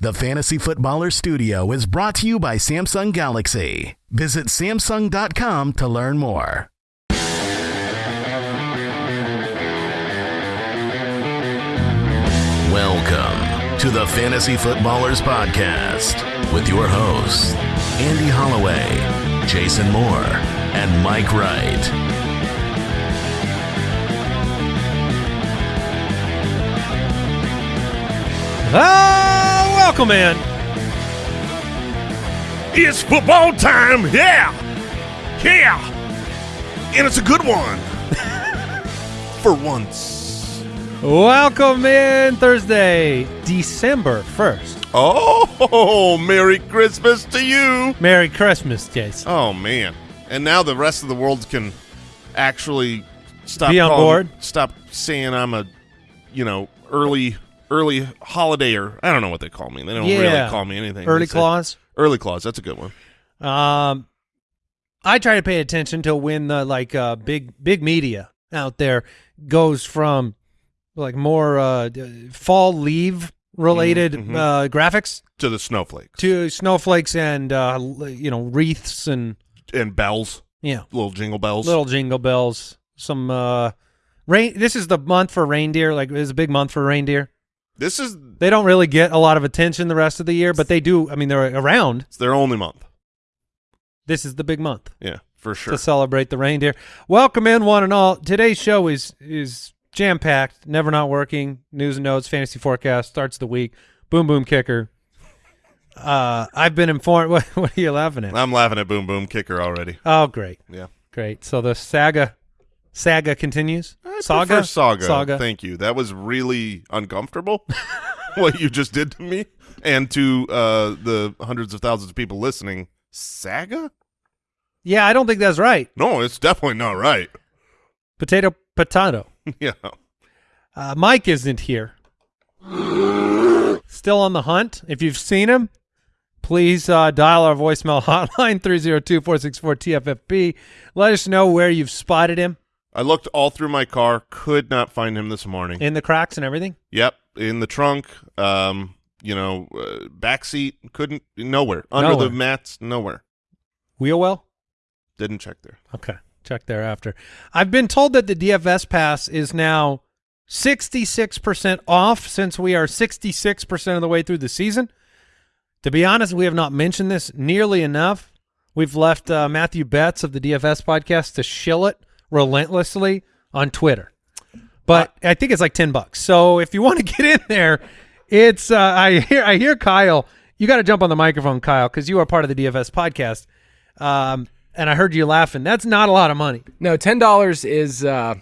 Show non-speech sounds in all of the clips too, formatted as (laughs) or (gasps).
The Fantasy Footballer Studio is brought to you by Samsung Galaxy. Visit Samsung.com to learn more. Welcome to the Fantasy Footballers Podcast with your hosts, Andy Holloway, Jason Moore, and Mike Wright. Ah, welcome in. It's football time, yeah, yeah, and it's a good one (laughs) for once. Welcome in Thursday, December 1st. Oh, Merry Christmas to you! Merry Christmas, Jason. Oh man, and now the rest of the world can actually stop Be on calling- board? Stop saying I'm a, you know, early early holiday or I don't know what they call me. They don't Yeah. really call me anything. Early clause. Early clause. That's a good one. Um, I try to pay attention to when the like uh, big big media out there goes from like more uh, fall leave related Mhm, mhm. uh, graphics To the snowflakes to snowflakes and uh, you know wreaths and and bells, yeah little jingle bells. little jingle bells. Some uh, rain. This is the month for reindeer. Like it's a big month for reindeer. This is They don't really get a lot of attention the rest of the year, but they do. I mean, they're around. it's their only month. This is the big month Yeah, for sure. to celebrate the reindeer. Welcome in, one and all. Today's show is is jam packed. Never not working. News and notes, fantasy forecast starts the week. Boom boom kicker. Uh, I've been informed. (laughs) What, what are you laughing at? I'm laughing at Boom Boom Kicker already. Oh, great, Yeah. great. So the saga saga continues. I saga, saga. saga. Thank you. That was really uncomfortable. (laughs) what you just did to me and to uh, the hundreds of thousands of people listening. Saga? Yeah, I don't think that's right. No, it's definitely not right. Potato, potato. (laughs) yeah. Uh, Mike isn't here. (gasps) Still on the hunt. If you've seen him, please uh, dial our voicemail (laughs) hotline 302-464-TFFB. Let us know where you've spotted him I looked all through my car, could not find him this morning. in the cracks and everything. yep, in the trunk, um, you know, uh, back seat, couldn't nowhere. Under Nowhere. the mats, nowhere. Wheel well? Didn't check there. Okay. Check there after. I've been told that the DFS pass is now 66% off since we are 66% of the way through the season. To be honest, we have not mentioned this nearly enough. We've left uh, Matthew Betz of the DFS podcast to shill it relentlessly on Twitter. But I think it's like 10 bucks. So if you want to (laughs) get in there, it's uh, I hear I hear Kyle, you got to jump on the microphone Kyle cuz you are part of the DFS podcast. Um and I heard you laughing. That's not a lot of money. No, ten dollars is uh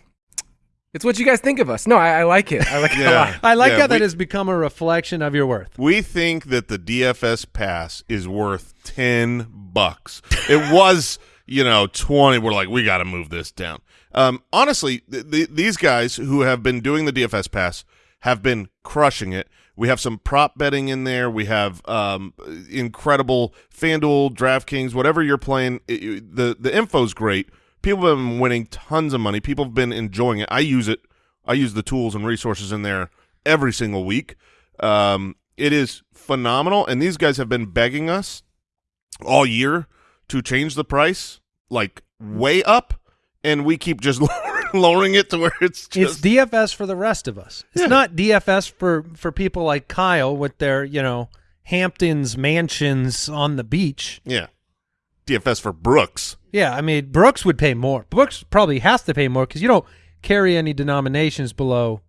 it's what you guys think of us. No, I, I like it. I like it a (laughs) Yeah. lot. I like Yeah, how that has become a reflection of your worth. We think that the DFS pass is worth 10 bucks. It was, you know, 20. We're like, we got to move this down. Um, honestly, th- th- these guys who have been doing the DFS pass have been crushing it. We have some prop betting in there. We have um, incredible FanDuel, DraftKings, whatever you're playing. It, it- the the info's great. People have been winning tons of money. People have been enjoying it. I use it. I use the tools and resources in there every single week. Um, it is phenomenal, and these guys have been begging us all year to change the price like way up, and we keep just (laughs) lowering it to where it's just... It's DFS for the rest of us. It's Yeah. not DFS for for people like Kyle with their, you know, Hamptons mansions on the beach. yeah. DFS for Brooks. Yeah, I mean, Brooks would pay more. Brooks probably has to pay more because you don't carry any denominations below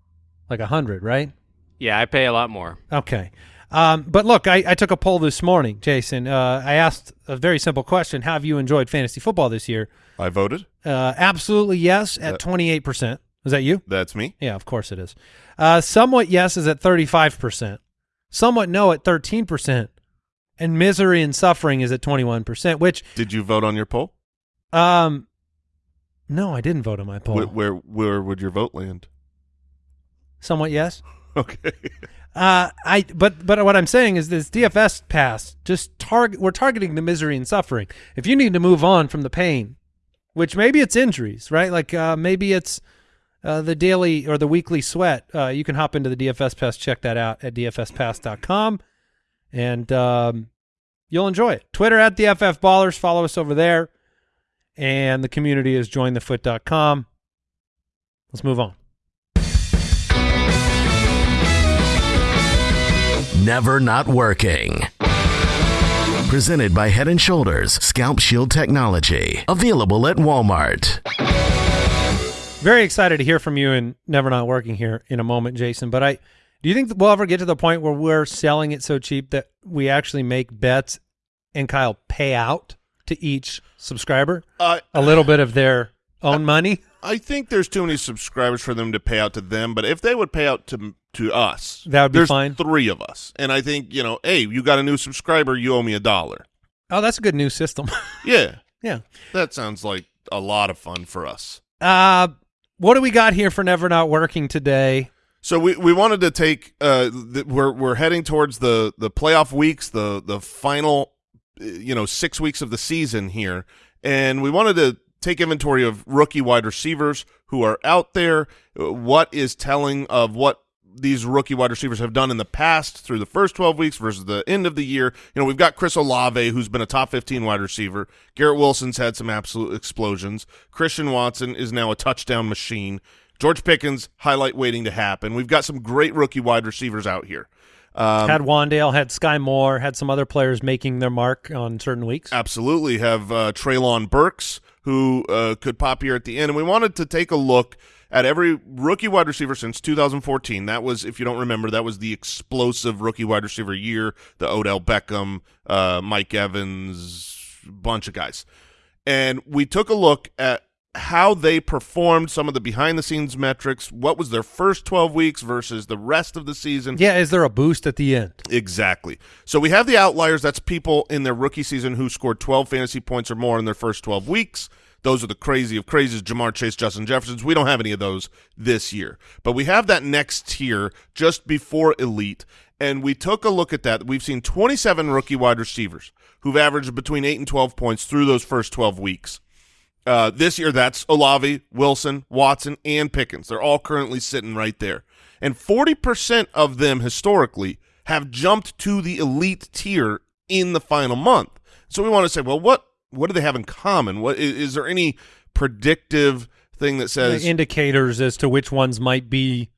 like a hundred, right? Yeah, I pay a lot more. Okay. Um, but look, I, I took a poll this morning, Jason. Uh, I asked a very simple question: Have you enjoyed fantasy football this year? I voted. Uh, absolutely yes, at twenty eight percent. Is that you? That's me. Yeah, of course it is. Uh, somewhat yes is at 35%. Somewhat no at 13%. And misery and suffering is at 21%, which, Did you vote on your poll? um, no, I didn't vote on my poll. Wh- where where would your vote land? somewhat yes. (laughs) Okay. Uh, I but but what I'm saying is this DFS pass just target we're targeting the misery and suffering. If you need to move on from the pain, which maybe it's injuries, right? Like uh, maybe it's uh, the daily or the weekly sweat. Uh, you can hop into the DFS pass, check that out at dfspass.com. and um, you'll enjoy it. Twitter at the FF Ballers. Follow us over there. And the community is jointhefoot.com. Let's move on. Never Not Working. Presented by Head and Shoulders Scalp Shield Technology. Available at Walmart. Very excited to hear from you and Never Not Working here in a moment, Jason. But I do you think that we'll ever get to the point where we're selling it so cheap that we actually make Betz and Kyle pay out to each subscriber Uh, a little bit of their own money? I think there's too many subscribers for them to pay out to them, but if they would pay out to to us, That would be there's fine. three of us, and I think you know, hey, you got a new subscriber, you owe me a dollar. Oh, that's a good new system. (laughs) Yeah, yeah. that sounds like a lot of fun for us. Uh, what do we got here for Never Not Working today? So we, we wanted to take uh we're we're heading towards the the playoff weeks the the final you know 6 weeks of the season here and we wanted to take inventory of rookie wide receivers who are out there uh, what is telling of what these rookie wide receivers have done in the past through the first 12 weeks versus the end of the year. You know, we've got Chris Olave, who's been a top 15 wide receiver. Garrett Wilson's had some absolute explosions. Christian Watson is now a touchdown machine. George Pickens, highlight waiting to happen. We've got some great rookie wide receivers out here. Um, had Wan'Dale, had Sky Moore, had some other players making their mark on certain weeks. absolutely have uh, Treylon Burks, who uh, could pop here at the end. And we wanted to take a look at every rookie wide receiver since 2014. That was, if you don't remember, that was the explosive rookie wide receiver year, the Odell Beckham, uh, Mike Evans, bunch of guys. And we took a look at how they performed, some of the behind-the-scenes metrics, what was their first 12 weeks versus the rest of the season. Yeah, is there a boost at the end? Exactly. So we have the outliers. That's people in their rookie season who scored 12 fantasy points or more in their first 12 weeks. Those are the crazy of crazies, Ja'Marr Chase, Justin Jeffersons. We don't have any of those this year. But we have that next tier just before elite, and we took a look at that. We've seen 27 rookie wide receivers who've averaged between 8 and 12 points through those first 12 weeks. Uh, this year, that's Olave, Wilson, Watson, and Pickens. They're all currently sitting right there. And 40% of them historically have jumped to the elite tier in the final month. So we want to say, well, what what do they have in common? What is, is there any predictive thing that says indicators as to which ones might be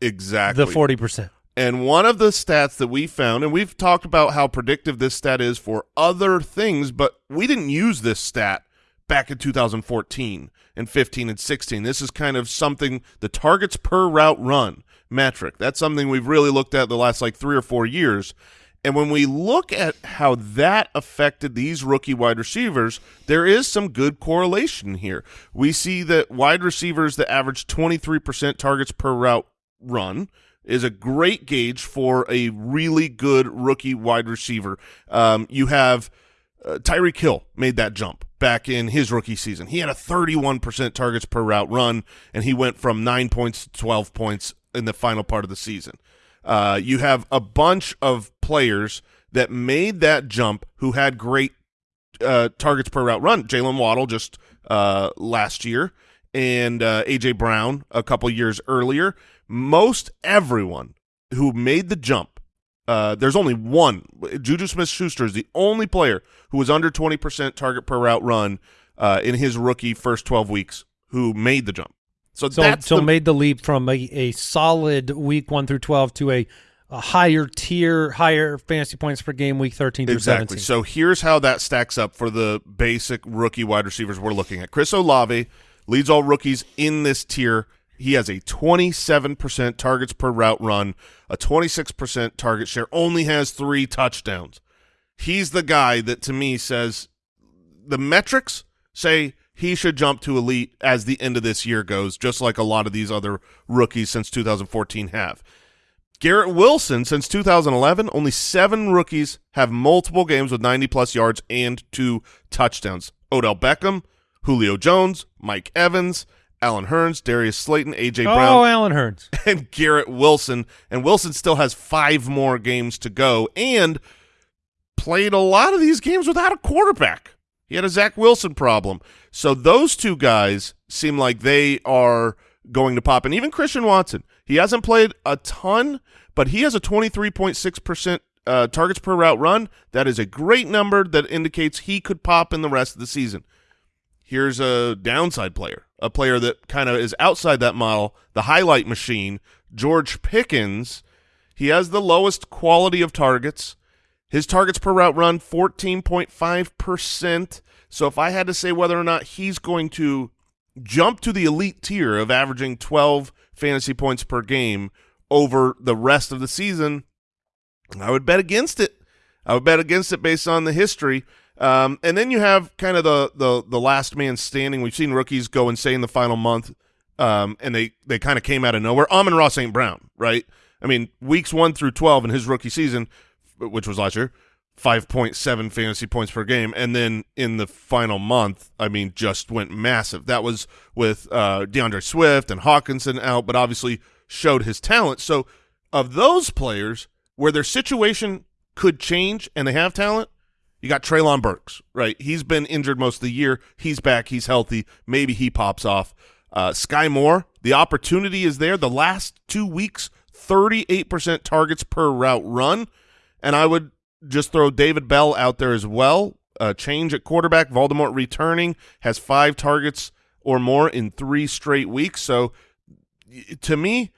exactly the 40%. And one of the stats that we found, and we've talked about how predictive this stat is for other things, but we didn't use this stat back in 2014 and 15 and 16. This is kind of something, the targets per route run metric. That's something we've really looked at the last like three or four years. And when we look at how that affected these rookie wide receivers, there is some good correlation here. We see that wide receivers that average 23% targets per route run is a great gauge for a really good rookie wide receiver. Um, you have uh, Tyreek Hill made that jump back in his rookie season. He had a 31% targets per route run, and he went from 9 points to 12 points in the final part of the season. Uh, you have a bunch of players that made that jump who had great uh, targets per route run. Jaylen Waddle just uh, last year, and uh, AJ Brown a couple years earlier. Most everyone who made the jump, uh, there's only one. Juju Smith-Schuster is the only player who was under 20% target per route run in his rookie first 12 weeks who made the jump. So, So, that's so the, made the leap from a, a solid week 1 through 12 to a, a higher tier, higher fantasy points per game week 13 through Exactly. 17. So here's how that stacks up for the basic rookie wide receivers we're looking at. Chris Olave leads all rookies in this tier. He has a 27% targets per route run, a 26% target share, only has three touchdowns. He's the guy that to me says the metrics say he should jump to elite as the end of this year goes, just like a lot of these other rookies since 2014 have. Garrett Wilson, since 2011, only seven rookies have multiple games with 90-plus yards and two touchdowns. Odell Beckham, Julio Jones, Mike Evans, Allen Hurns, Darius Slayton, A.J. oh, Brown, Allen Hurns. (laughs) and Garrett Wilson. And Wilson still has five more games to go and played a lot of these games without a quarterback. He had a Zach Wilson problem. So those two guys seem like they are going to pop. And even Christian Watson, he hasn't played a ton, but he has a 23.6% uh, targets per route run. That is a great number that indicates he could pop in the rest of the season. Here's a downside player, a player that kind of is outside that model, the highlight machine, George Pickens. He has the lowest quality of targets. His targets per route run, 14.5%. So if I had to say whether or not he's going to jump to the elite tier of averaging 12 fantasy points per game over the rest of the season, I would bet against it. I would bet against it based on the history. Um, and then you have kind of the, the the last man standing. We've seen rookies go insane the final month, um, and they, they kind of came out of nowhere. Amon-Ra St. Brown, right? I mean, weeks one through 12 in his rookie season, which was last year, 5.7 fantasy points per game. And then in the final month, I mean, just went massive. That was with uh, D'Andre Swift and Hockenson out, but obviously showed his talent. So of those players where their situation could change and they have talent, you got Treylon Burks, right? He's been injured most of the year. He's back. He's healthy. Maybe he pops off. Uh, Sky Moore, the opportunity is there. The last two weeks, 38% targets per route run. And I would just throw David Bell out there as well. Uh, change at quarterback. Voldemort returning has five targets or more in three straight weeks. So to me,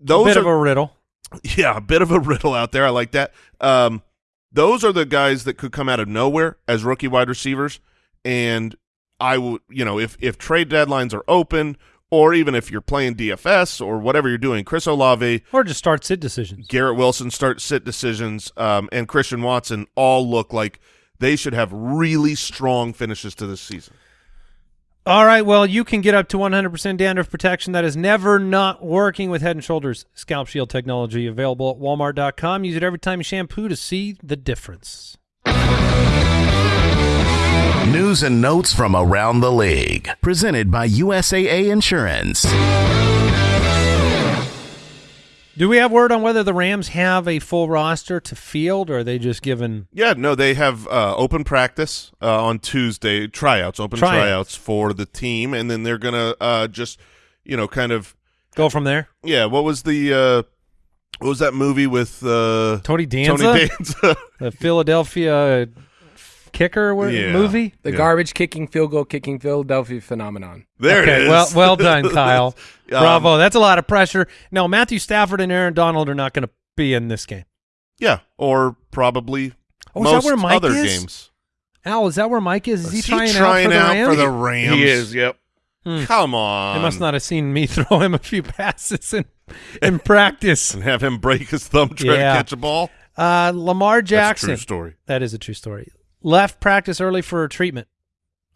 those Bit are of a riddle. (laughs) yeah, a bit of a riddle out there. I like that. Um, those are the guys that could come out of nowhere as rookie wide receivers. And I would, you know, if if trade deadlines are open, or even if you're playing DFS or whatever you're doing, Chris Olave, Or just start sit decisions. Garrett Wilson start sit decisions, um, and Christian Watson all look like they should have really strong finishes to this season. All right, well, you can get up to 100% dandruff protection that is never not working with Head & Shoulders Scalp Shield technology available at walmart.com. Use it every time you shampoo to see the difference. News and notes from around the league. Presented by USAA Insurance. Do we have word on whether the Rams have a full roster to field, or are they just given Yeah, no, they have uh, open practice uh, on Tuesday, tryouts, open Tryouts. tryouts for the team, and then they're gonna uh, just, you know, kind of, go from there? yeah. What was the, uh, what was that movie with uh, Tony Danza, Tony Danza? (laughs) the Philadelphia kicker wa- Yeah. movie? The Yeah. garbage kicking, field goal kicking Philadelphia phenomenon. there okay, it is. well, well done, (laughs) Kyle. Um, Bravo. That's a lot of pressure. No, Matthew Stafford and Aaron Donald are not going to be in this game. Yeah, or probably Oh, is most that where Mike other is? games. Al, is that where Mike is? Is he Is trying, trying out for the Rams? Rams? He is, yep. Hmm. Come on. They must not have seen me (laughs) throw him a few passes in, in (laughs) practice. and have him break his thumb trying Yeah. to catch a ball. Uh, Lamar That's a Jackson. true story. That is a true story. Left practice early for treatment.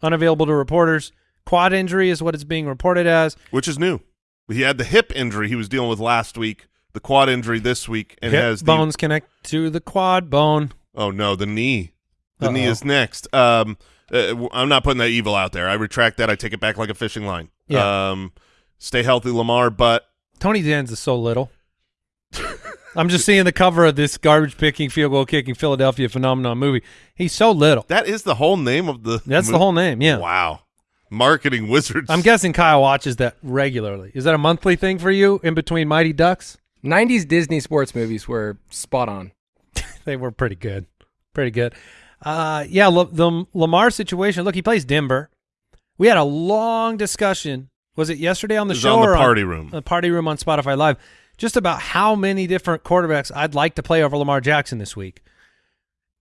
Unavailable to reporters. Quad injury is what it's being reported as. which is new. He had the hip injury he was dealing with last week, the quad injury this week, and Hip has the bones connect to the quad bone. oh no, the knee. The knee Uh-oh. is next. Um, uh, I'm not putting that evil out there. I retract that. I take it back like a fishing line. Yeah. Um, stay healthy, Lamar. But Tony Danza is so little. I'm just seeing the cover of this garbage picking, field goal kicking Philadelphia phenomenon movie. He's so little. that is the whole name of the. That's the whole name. Yeah. Wow, marketing wizards. I'm guessing Kyle watches that regularly. Is that a monthly thing for you in between Mighty Ducks? 90s Disney sports movies were spot on. (laughs) They were pretty good. Pretty good. Uh, yeah, La- the Lamar situation. Look, he plays Denver. We had a long discussion. Was it yesterday on the It was show on the or party room. The party room on Spotify Live. Just about how many different quarterbacks I'd like to play over Lamar Jackson this week,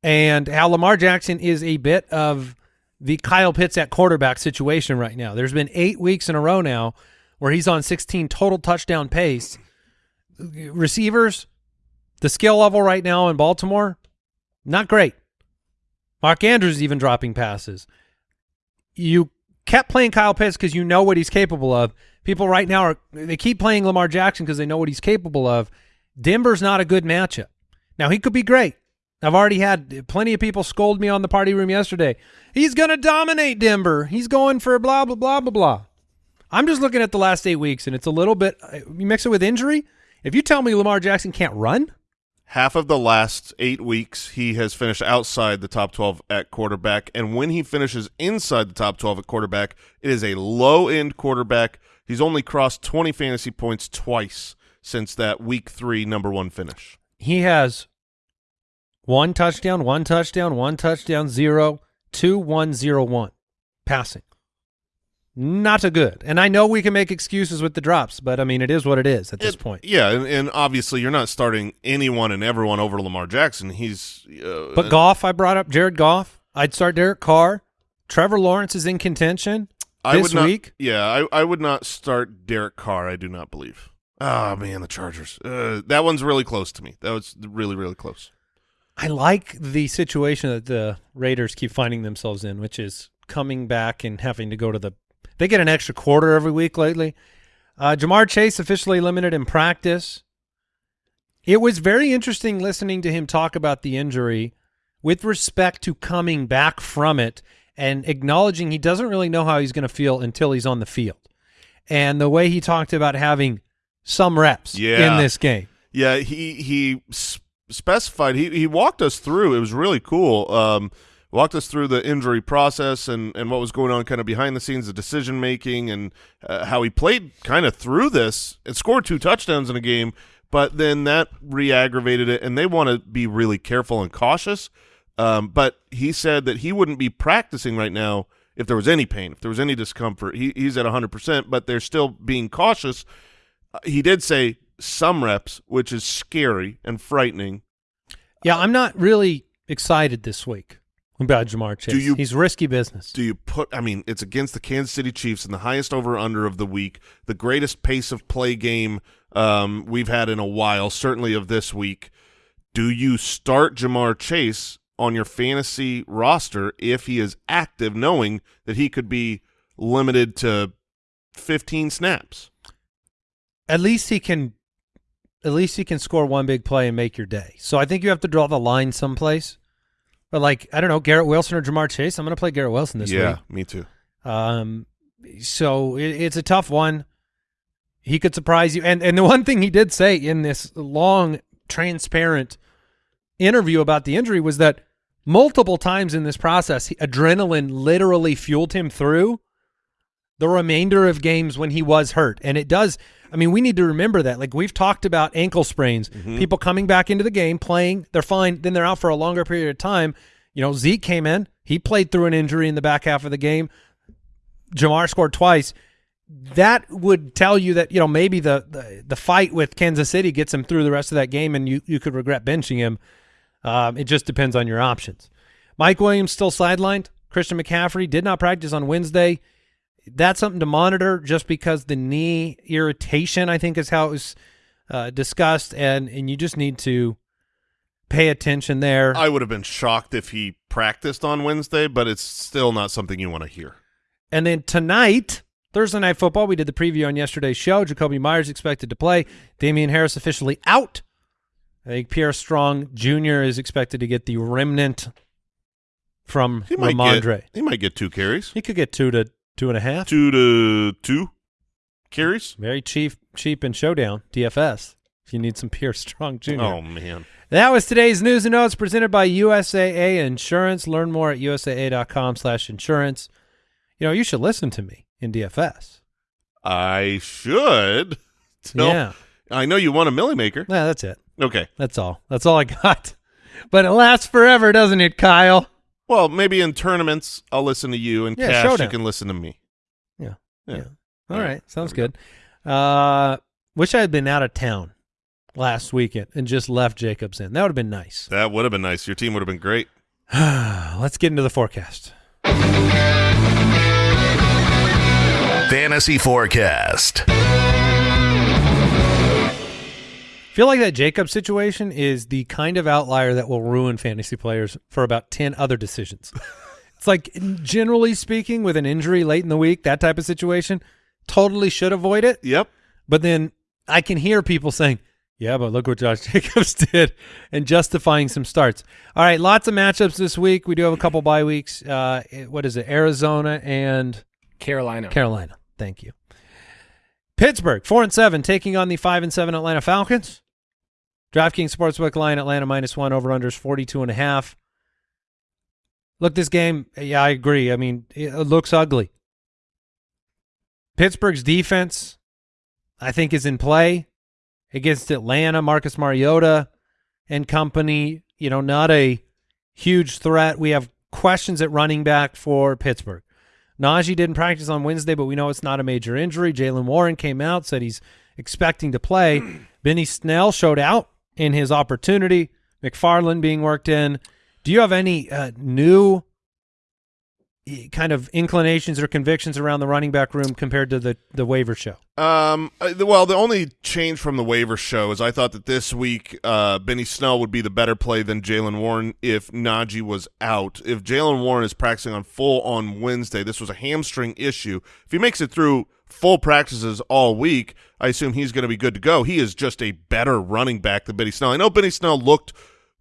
and how Lamar Jackson is a bit of the Kyle Pitts at quarterback situation right now. There's been eight weeks in a row now where he's on 16 total touchdown pace. Receivers, the skill level right now in Baltimore, not great. Mark Andrews even dropping passes. You kept playing Kyle Pitts because you know what he's capable of. People right now are they keep playing Lamar Jackson because they know what he's capable of. Denver's not a good matchup. Now he could be great. I've already had plenty of people scold me on the party room yesterday. He's going to dominate Denver. He's going for blah blah blah blah blah. I'm just looking at the last eight weeks, and it's a little bit. Uh, you mix it with injury. If you tell me Lamar Jackson can't run, Half of the last eight weeks, he has finished outside the top 12 at quarterback. And when he finishes inside the top 12 at quarterback, it is a low end quarterback. He's only crossed 20 fantasy points twice since that week three number one finish. he has One touchdown, one touchdown, one touchdown, zero, two, one, zero, one. Passing. Not a good. And I know we can make excuses with the drops, but I mean, it is what it is at this It- point. Yeah, and, and obviously you're not starting anyone and everyone over Lamar Jackson. He's uh, But Goff, I brought up Jared Goff. I'd start Derek Carr. Trevor Lawrence is in contention I this would not, week. Yeah, I, I would not start Derek Carr. I do not believe. Oh man, the Chargers. Uh, that one's really close to me. That was really really close. I like the situation that the Raiders keep finding themselves in, which is coming back and having to go to the. They get an extra quarter every week lately. Uh, Ja'Marr Chase officially limited in practice. It was very interesting listening to him talk about the injury with respect to coming back from it and acknowledging he doesn't really know how he's going to feel until he's on the field. And the way he talked about having some reps Yeah. in this game. Yeah, he he specified he he walked us through. It was really cool. Um, walked us through the injury process and and what was going on, kind of behind the scenes, the decision making, and uh, how he played kind of through this and scored two touchdowns in a game. But then that re-aggravated it, and they want to be really careful and cautious. Um, but he said that he wouldn't be practicing right now if there was any pain, if there was any discomfort. He, he's at 100%, but they're still being cautious. Uh, he did say some reps, which is scary and frightening. Yeah, I'm not really excited this week about Ja'Marr Chase. Do you- He's risky business. Do you put? I mean, it's against the Kansas City Chiefs in the highest over under of the week, the greatest pace of play game um, we've had in a while, certainly of this week. Do you start Ja'Marr Chase on your fantasy roster if he is active, knowing that he could be limited to 15 snaps? At least he can at least he can score one big play and make your day. So I think you have to draw the line someplace. But like, I don't know, Garrett Wilson or Ja'Marr Chase, I'm going to play Garrett Wilson this yeah, week. Yeah, me too. Um, so it, it's a tough one. He could surprise you. And and the one thing he did say in this long, transparent interview about the injury was that multiple times in this process, he, adrenaline literally fueled him through the remainder of games when he was hurt. And it does. I mean, we need to remember that. Like we've talked about ankle sprains, people coming back into the game, playing, they're fine, then they're out for a longer period of time. You know, Zeke came in, he played through an injury in the back half of the game. Ja'Marr scored twice. That would tell you that you know maybe the, the the fight with Kansas City gets him through the rest of that game, and you you could regret benching him. Um, it just depends on your options. Mike Williams still sidelined. Christian McCaffrey did not practice on Wednesday. That's something to monitor, just because the knee irritation, I think, is how it was uh, discussed, and and you just need to pay attention there. I would have been shocked if he practiced on Wednesday, but it's still not something you want to hear. And then tonight, Thursday night football, we did the preview on yesterday's show. Jakobi Meyers expected to play. Damien Harris officially out. I think Pierre Strong Jr. is expected to get the remnant from He might Rhamondre. get he might get two carries, He could get two to two and a half. two to two carries. Very cheap, cheap in showdown DFS. If you need some Pierre Strong Jr. Oh man, That was today's news and notes presented by USAA Insurance. Learn more at usaa.com/insurance. You know, you should listen to me in DFS. I should. (laughs) Tell- Yeah. I know you want a Milly Maker. Yeah, that's it. Okay. That's all. That's all I got. (laughs) But it lasts forever, doesn't it, Kyle? Well, maybe in tournaments I'll listen to you, and Yeah, cash showdown. you can listen to me. Yeah. Yeah. Yeah. All All right. right. Sounds There we good. Uh wish I had been out of town last weekend and just left Jacobs in. That would have been nice. That would have been nice. Your team would have been great. (sighs) Let's get into the forecast. Fantasy Forecast. Feel like that Jacob situation is the kind of outlier that will ruin fantasy players for about 10 other decisions. (laughs) it's like, generally speaking, with an injury late in the week, that type of situation, totally should avoid it. Yep. But then I can hear people saying, yeah, but look what Josh (laughs) Jacobs did and justifying some starts. All right, lots of matchups this week. We do have a couple bye weeks. Uh, what is it? Arizona and Carolina. Carolina. Thank you. Pittsburgh, four and seven, taking on the five and seven Atlanta Falcons. DraftKings Sportsbook line Atlanta minus one over unders 42 and a half. Look, this game, yeah, I agree. I mean, it looks ugly. Pittsburgh's defense, I think, is in play against Atlanta. Marcus Mariota and company you know, not a huge threat. We have questions at running back for Pittsburgh. Najee didn't practice on Wednesday, but we know it's not a major injury. Jaylen Warren came out, said he's expecting to play. (clears throat) Benny Snell showed out in his opportunity. McFarland being worked in. Do you have any uh, new eh, kind of inclinations or convictions around the running back room compared to the the waiver show? Um, uh, well, the only change from the waiver show is I thought that this week uh, Benny Snell would be the better play than Jaylen Warren if Najee was out. If Jaylen Warren is practicing on full on Wednesday, this was a hamstring issue. If he makes it through full practices all week, I assume he's going to be good to go. He is just a better running back than Benny Snell. I know Benny Snell looked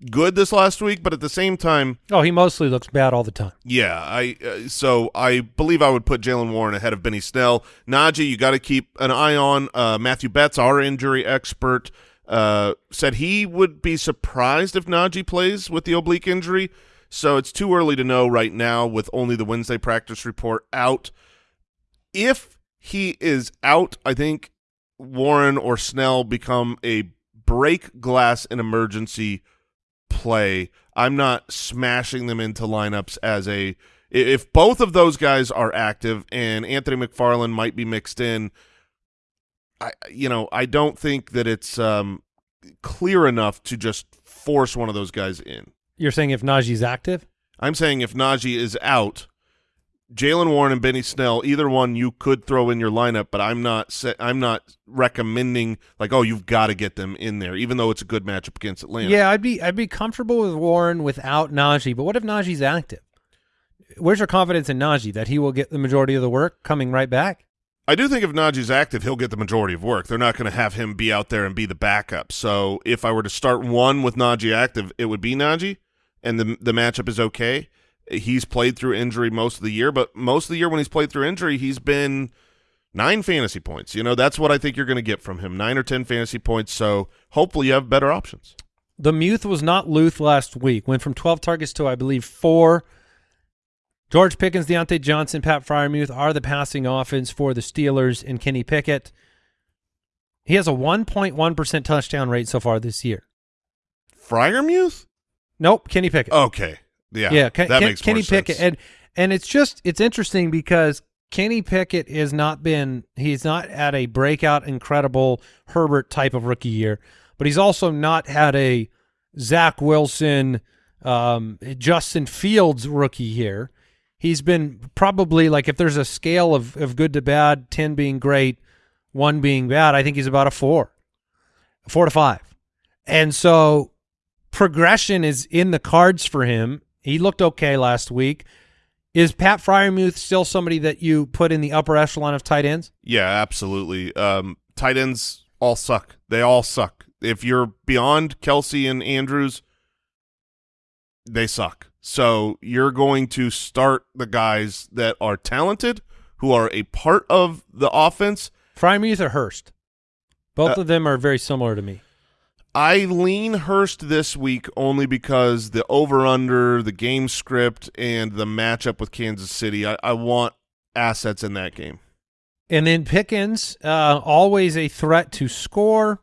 good this last week, but at the same time, Oh, he mostly looks bad all the time. yeah, I uh, so I believe I would put Jaylen Warren ahead of Benny Snell. Najee, you got to keep an eye on. Uh, Matthew Betz, our injury expert, uh, said he would be surprised if Najee plays with the oblique injury. So it's too early to know right now with only the Wednesday practice report out. If he is out, I think Warren or Snell become a break glass in emergency play. I'm not smashing them into lineups as a if both of those guys are active and Anthony McFarland might be mixed in. I you know I don't think that it's um, clear enough to just force one of those guys in. You're saying if Najee's active? I'm saying if Najee is out, Jaylen Warren and Benny Snell, either one you could throw in your lineup, but I'm not I'm not recommending like oh you've got to get them in there, even though it's a good matchup against Atlanta. Yeah, I'd be I'd be comfortable with Warren without Najee, but what if Najee's active? Where's your confidence in Najee that he will get the majority of the work coming right back? I do think if Najee's active, he'll get the majority of work. They're not going to have him be out there and be the backup. So if I were to start one with Najee active, it would be Najee, and the the matchup is okay. He's played through injury most of the year, but most of the year when he's played through injury, he's been nine fantasy points. You know, that's what I think you're going to get from him, nine or ten fantasy points. So hopefully you have better options. The Muth was not Luth last week. Went from 12 targets to, I believe, four. George Pickens, Diontae Johnson, Pat Freiermuth are the passing offense for the Steelers and Kenny Pickett. He has a 1.1% touchdown rate so far this year. Freiermuth? Nope, Kenny Pickett. Okay, yeah, yeah, Ken, that Ken- makes Kenny more Pickett, sense. and and it's just it's interesting because Kenny Pickett has not been he's not at a breakout incredible Herbert type of rookie year, but he's also not had a Zach Wilson, um, Justin Fields rookie year. He's been probably like if there's a scale of of good to bad, ten being great, one being bad. I think he's about a four, four to five, and so progression is in the cards for him. He looked okay last week. Is Pat Freiermuth still somebody that you put in the upper echelon of tight ends? Yeah, absolutely. Um, tight ends all suck. They all suck. If you're beyond Kelce and Andrews, they suck. So you're going to start the guys that are talented, who are a part of the offense. Freiermuth or Hurst? Both Uh, of them are very similar to me. I lean Hurst this week only because the over under, the game script, and the matchup with Kansas City. I, I want assets in that game. And then Pickens, uh, always a threat to score.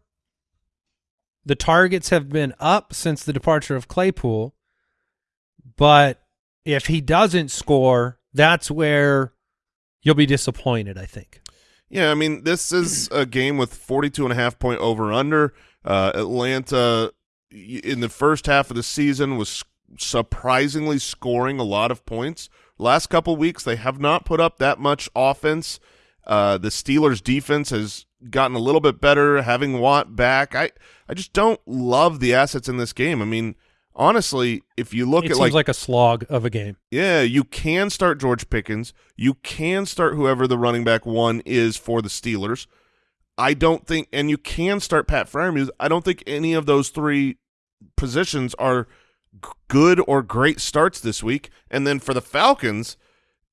The targets have been up since the departure of Claypool, but if he doesn't score, that's where you'll be disappointed. I think. Yeah, I mean, this is a game with 42 and a half point over under. Uh, Atlanta in the first half of the season was surprisingly scoring a lot of points. Last couple weeks, they have not put up that much offense. Uh, the Steelers' defense has gotten a little bit better, having Watt back. I, I just don't love the assets in this game. I mean, honestly, if you look it at seems like, a slog of a game. yeah, you can start George Pickens. You can start whoever the running back one is for the Steelers. I don't think, and you can start Pat Freiermuth. I don't think any of those three positions are good or great starts this week. And then for the Falcons,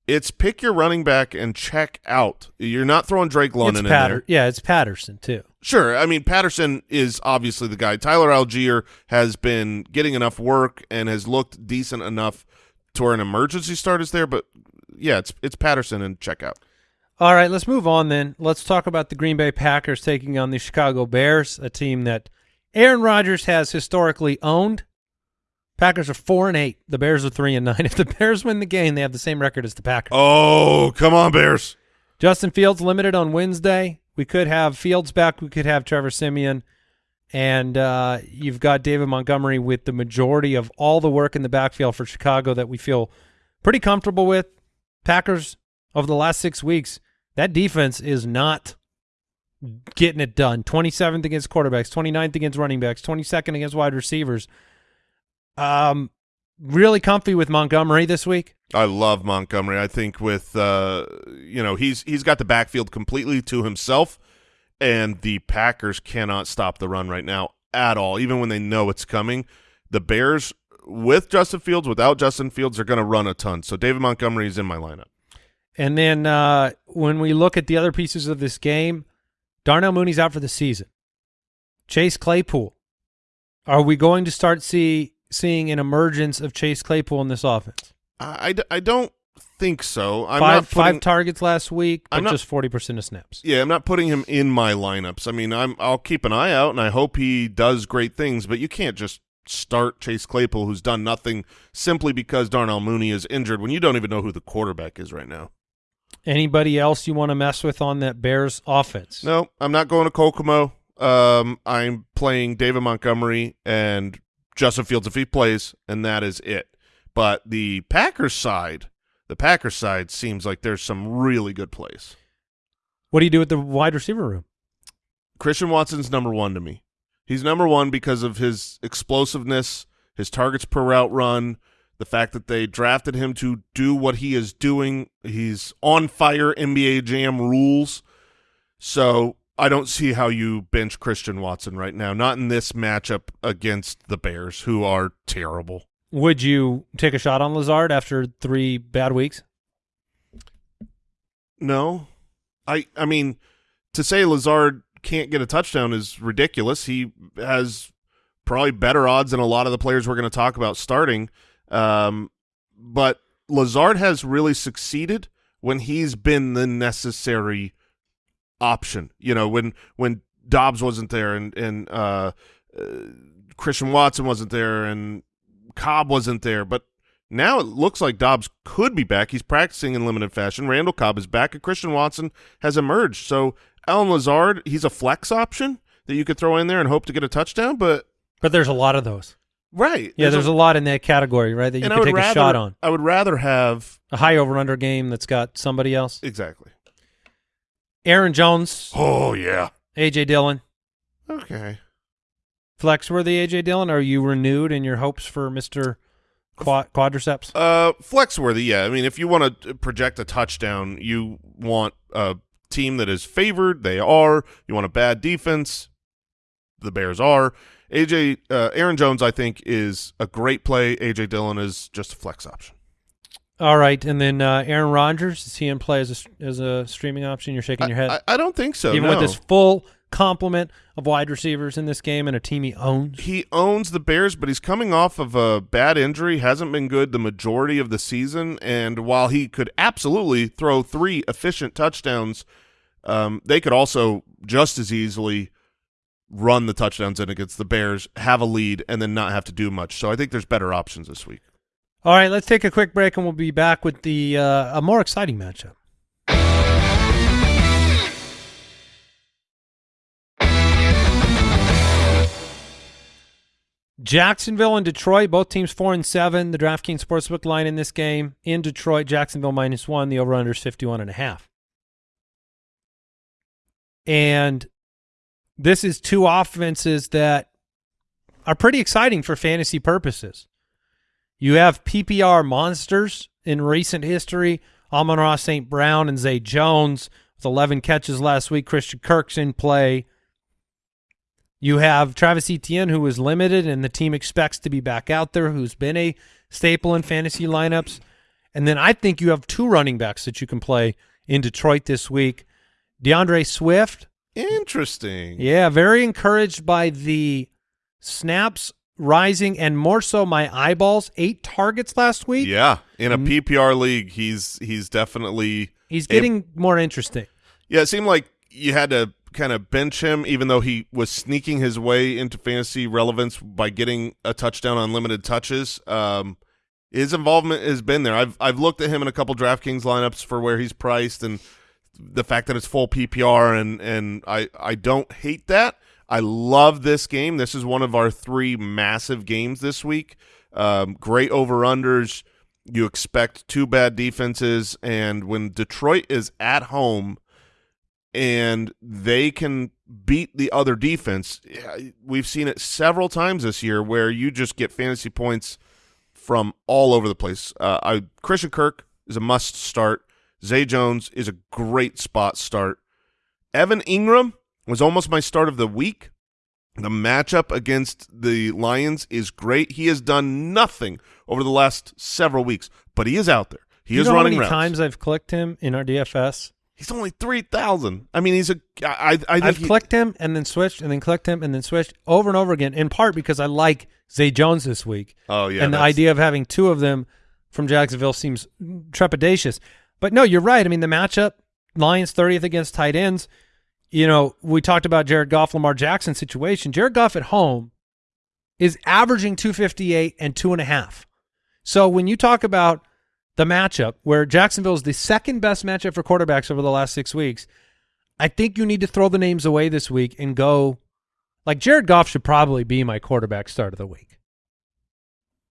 it's pick your running back and check out. You're not throwing Drake London in there. Yeah, it's Patterson too. Sure. I mean, Patterson is obviously the guy. Tyler Allgeier has been getting enough work and has looked decent enough to where an emergency start is there. But yeah, it's it's Patterson and check out. All right, let's move on then. Let's talk about the Green Bay Packers taking on the Chicago Bears, a team that Aaron Rodgers has historically owned. Packers are four and eight. The Bears are three and nine. (laughs) If the Bears win the game, they have the same record as the Packers. Oh, come on, Bears. Justin Fields limited on Wednesday. We could have Fields back. We could have Trevor Siemian. And uh, you've got David Montgomery with the majority of all the work in the backfield for Chicago that we feel pretty comfortable with. Packers over the last six weeks, that defense is not getting it done. 27th against quarterbacks, 29th against running backs, 22nd against wide receivers. Um, really comfy with Montgomery this week. I love Montgomery. I think with uh, you know he's he's got the backfield completely to himself, and the Packers cannot stop the run right now at all. Even when they know it's coming, the Bears with Justin Fields, without Justin Fields, are going to run a ton. So David Montgomery is in my lineup. And then uh, when we look at the other pieces of this game, Darnell Mooney's out for the season. Chase Claypool. Are we going to start see seeing an emergence of Chase Claypool in this offense? I, I, I don't think so. I'm five putting, five targets last week, but I'm not- just forty percent of snaps. Yeah, I'm not putting him in my lineups. I mean, I'm I'll keep an eye out and I hope he does great things, but you can't just start Chase Claypool who's done nothing simply because Darnell Mooney is injured when you don't even know who the quarterback is right now. Anybody else you want to mess with on that Bears offense? No, I'm not going to Kokomo. Um, I'm playing David Montgomery and Justin Fields if he plays, and that is it. But the Packers side, the Packers side seems like there's some really good plays. What do you do with the wide receiver room? Christian Watson's number one to me. He's number one because of his explosiveness, his targets per route run, the fact that they drafted him to do what he is doing. He's on fire NBA Jam rules. So I don't see how you bench Christian Watson right now, not in this matchup against the Bears, who are terrible. Would you take a shot on Lazard after three bad weeks? No. I I mean, to say Lazard can't get a touchdown is ridiculous. He has probably better odds than a lot of the players we're going to talk about starting. Um, but Lazard has really succeeded when he's been the necessary option. You know, when when Doubs wasn't there and and uh, uh, Christian Watson wasn't there and Cobb wasn't there, but now it looks like Doubs could be back. He's practicing in limited fashion. Randall Cobb is back, and Christian Watson has emerged. So Allen Lazard, he's a flex option that you could throw in there and hope to get a touchdown. But But there's a lot of those. Right, Yeah, there's, a, lot in that category, right? That you and I could would take rather, a shot on. I would rather have A high over under game that's got somebody else. exactly. Aaron Jones, Oh yeah. AJ Dillon, Okay. flex worthy AJ Dillon. Are you renewed in your hopes for Mister Quad- Quadriceps? Uh, flex worthy. Yeah. I mean, if you want to project a touchdown, you want a team that is favored. They are. You want a bad defense. The Bears are. AJ uh, Aaron Jones, I think, is a great play. AJ Dillon is just a flex option. All right, and then uh, Aaron Rodgers is he in play as a, as a streaming option? You're shaking your head, I, I don't think so. even no. with this full complement of wide receivers in this game and a team he owns. he owns the Bears, but he's coming off of a bad injury. Hasn't been good the majority of the season, and while he could absolutely throw three efficient touchdowns, um, they could also just as easily run the touchdowns in against the Bears, have a lead, and then not have to do much. So I think there's better options this week. All right, let's take a quick break, and we'll be back with the uh, a more exciting matchup. Jacksonville and Detroit, both teams four and seven. The DraftKings Sportsbook line in this game in Detroit, Jacksonville minus one. The over/under is fifty-one and a half. And this is two offenses that are pretty exciting for fantasy purposes. You have PPR monsters in recent history. Amon-Ra St. Brown and Zay Jones with 11 catches last week. Christian Kirk's in play. You have Travis Etienne, who was limited, and the team expects to be back out there, who's been a staple in fantasy lineups. And then I think you have two running backs that you can play in Detroit this week. D'Andre Swift, Interesting. yeah, very encouraged by the snaps rising and more so my eyeballs. Eight targets last week. Yeah, in a Mm. PPR league, he's he's definitely He's getting more interesting. Yeah, it seemed like you had to kind of bench him, even though he was sneaking his way into fantasy relevance by getting a touchdown on limited touches. Um, his involvement has been there. I've I've looked at him in a couple DraftKings lineups for where he's priced and the fact that it's full PPR and and I I don't hate that. I love this game. This is one of our three massive games this week. Um, great over unders. You expect two bad defenses, and when Detroit is at home and they can beat the other defense, we've seen it several times this year where you just get fantasy points from all over the place. Uh, I, Christian Kirk is a must start. Zay Jones is a great spot start. Evan Engram was almost my start of the week. The matchup against the Lions is great. He has done nothing over the last several weeks, but he is out there. He you is running how many times I've clicked him in our DFS? He's only three thousand. I mean, he's a. I. I think I've he- clicked him and then switched and then clicked him and then switched over and over again. In part because I like Zay Jones this week. Oh yeah, and the idea of having two of them from Jacksonville seems trepidatious. But no, you're right. I mean, the matchup, Lions 30th against tight ends. You know, we talked about Jared Goff, Lamar Jackson situation. Jared Goff at home is averaging 258 and two and a half. So when you talk about the matchup where Jacksonville is the second best matchup for quarterbacks over the last six weeks, I think you need to throw the names away this week and go like Jared Goff should probably be my quarterback start of the week.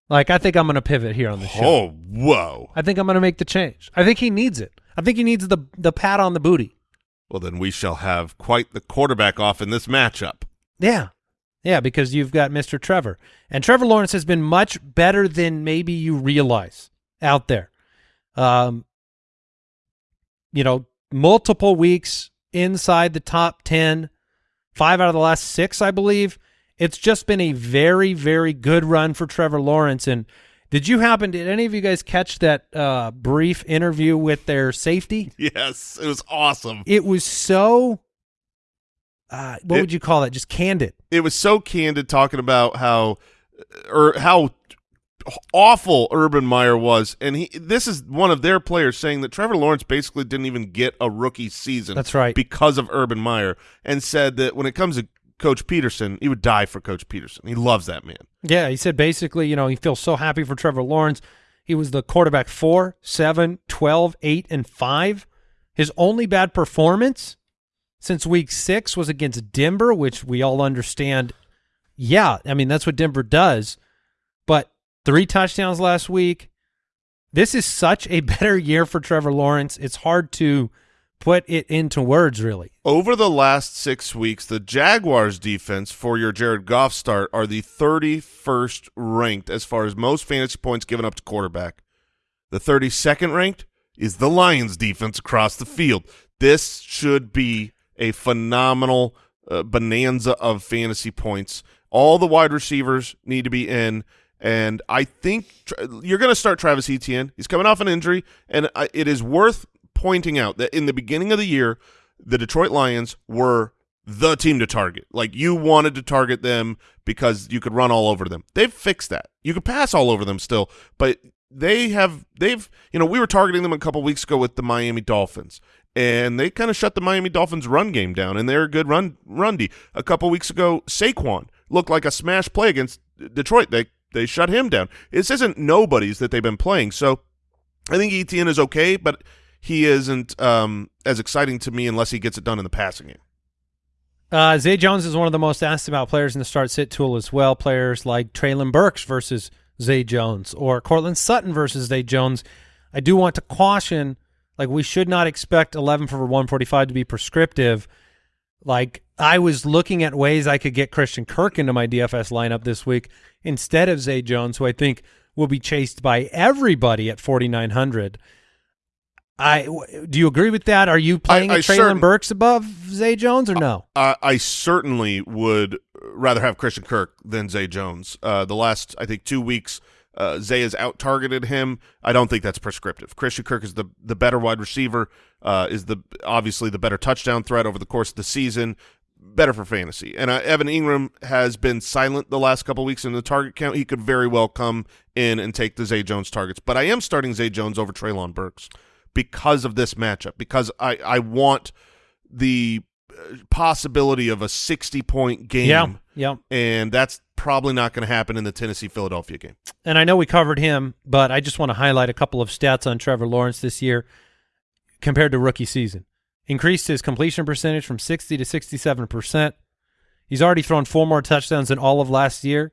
Like I think I'm going to pivot here on the show. Oh whoa. I think I'm going to make the change. I think he needs it. I think he needs the the pat on the booty. Well, then we shall have quite the quarterback off in this matchup. Yeah. Yeah, because you've got Mr. Trevor. And Trevor Lawrence has been much better than maybe you realize out there. Um, you know, multiple weeks inside the top 10, five out of the last six, I believe. It's just been a very, very good run for Trevor Lawrence. And did you happen, did any of you guys catch that uh, brief interview with their safety? (laughs) Yes, it was awesome. It was so, uh, what It- would you call it? Just candid. It was so candid talking about how or how awful Urban Meyer was, and he this is one of their players saying that Trevor Lawrence basically didn't even get a rookie season. That's right. because of Urban Meyer, and said that when it comes to Coach Pederson, he would die for Coach Pederson. He loves that man. Yeah, he said basically, you know, he feels so happy for Trevor Lawrence. He was the quarterback 4, 7, 12, 8, and 5. His only bad performance since week 6 was against Denver, which we all understand. Yeah, I mean, that's what Denver does. But three touchdowns last week. This is such a (laughs) better year for Trevor Lawrence. It's hard to put it into words, really. Over the last six weeks, the Jaguars defense for your Jared Goff start are the 31st ranked as far as most fantasy points given up to quarterback. The 32nd ranked is the Lions defense across the field. This should be a phenomenal uh, bonanza of fantasy points. All the wide receivers need to be in. And I think you're going to start Travis Etienne. He's coming off an injury, and I, it is worth pointing out that in the beginning of the year, the Detroit Lions were the team to target. Like you wanted to target them because you could run all over them. They've fixed that. You could pass all over them still, but they have they've you know we were targeting them a couple weeks ago with the Miami Dolphins. And they kind of shut the Miami Dolphins run game down, and they're a good run run D. A couple weeks ago, Saquon looked like a smash play against Detroit. They they shut him down. This isn't nobody's that they've been playing. So I think ETN is okay, but he isn't um, as exciting to me unless he gets it done in the passing game. Uh, Zay Jones is one of the most asked about players in the start sit tool as well. Players like Treylon Burks versus Zay Jones or Courtland Sutton versus Zay Jones. I do want to caution, like we should not expect 11 for 145 to be prescriptive. Like I was looking at ways I could get Christian Kirk into my DFS lineup this week instead of Zay Jones, who I think will be chased by everybody at 4,900. I do you agree with that? Are you playing I a Treylon Burks above Zay Jones or no? Uh, I certainly would rather have Christian Kirk than Zay Jones. Uh, the last, I think, two weeks, uh, Zay has out targeted him. I don't think that's prescriptive. Christian Kirk is the the better wide receiver. Uh, is the obviously the better touchdown threat over the course of the season. Better for fantasy. And uh, Evan Engram has been silent the last couple weeks in the target count. He could very well come in and take the Zay Jones targets. But I am starting Zay Jones over Treylon Burks because of this matchup. Because I I want the uh, possibility of a 60 point game. Yeah, yeah. And that's probably not going to happen in the Tennessee Philadelphia game. And I know we covered him, but I just want to highlight a couple of stats on Trevor Lawrence this year compared to rookie season. Increased his completion percentage from 60 to 67%. He's already thrown four more touchdowns than all of last year.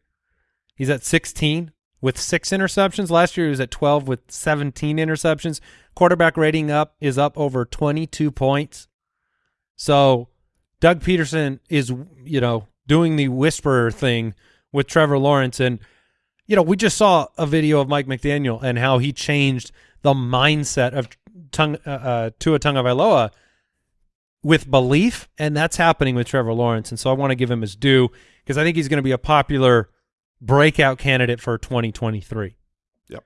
He's at 16 with six interceptions. Last year he was at 12 with 17 interceptions. Quarterback rating up is up over 22 points. So Doug Pederson is, you know, doing the whisperer thing with Trevor Lawrence. And, you know, we just saw a video of Mike McDaniel and how he changed the mindset of Tung, uh, uh, Tua Tagovailoa with belief, and that's happening with Trevor Lawrence. And so I want to give him his due because I think he's going to be a popular breakout candidate for 2023. Yep.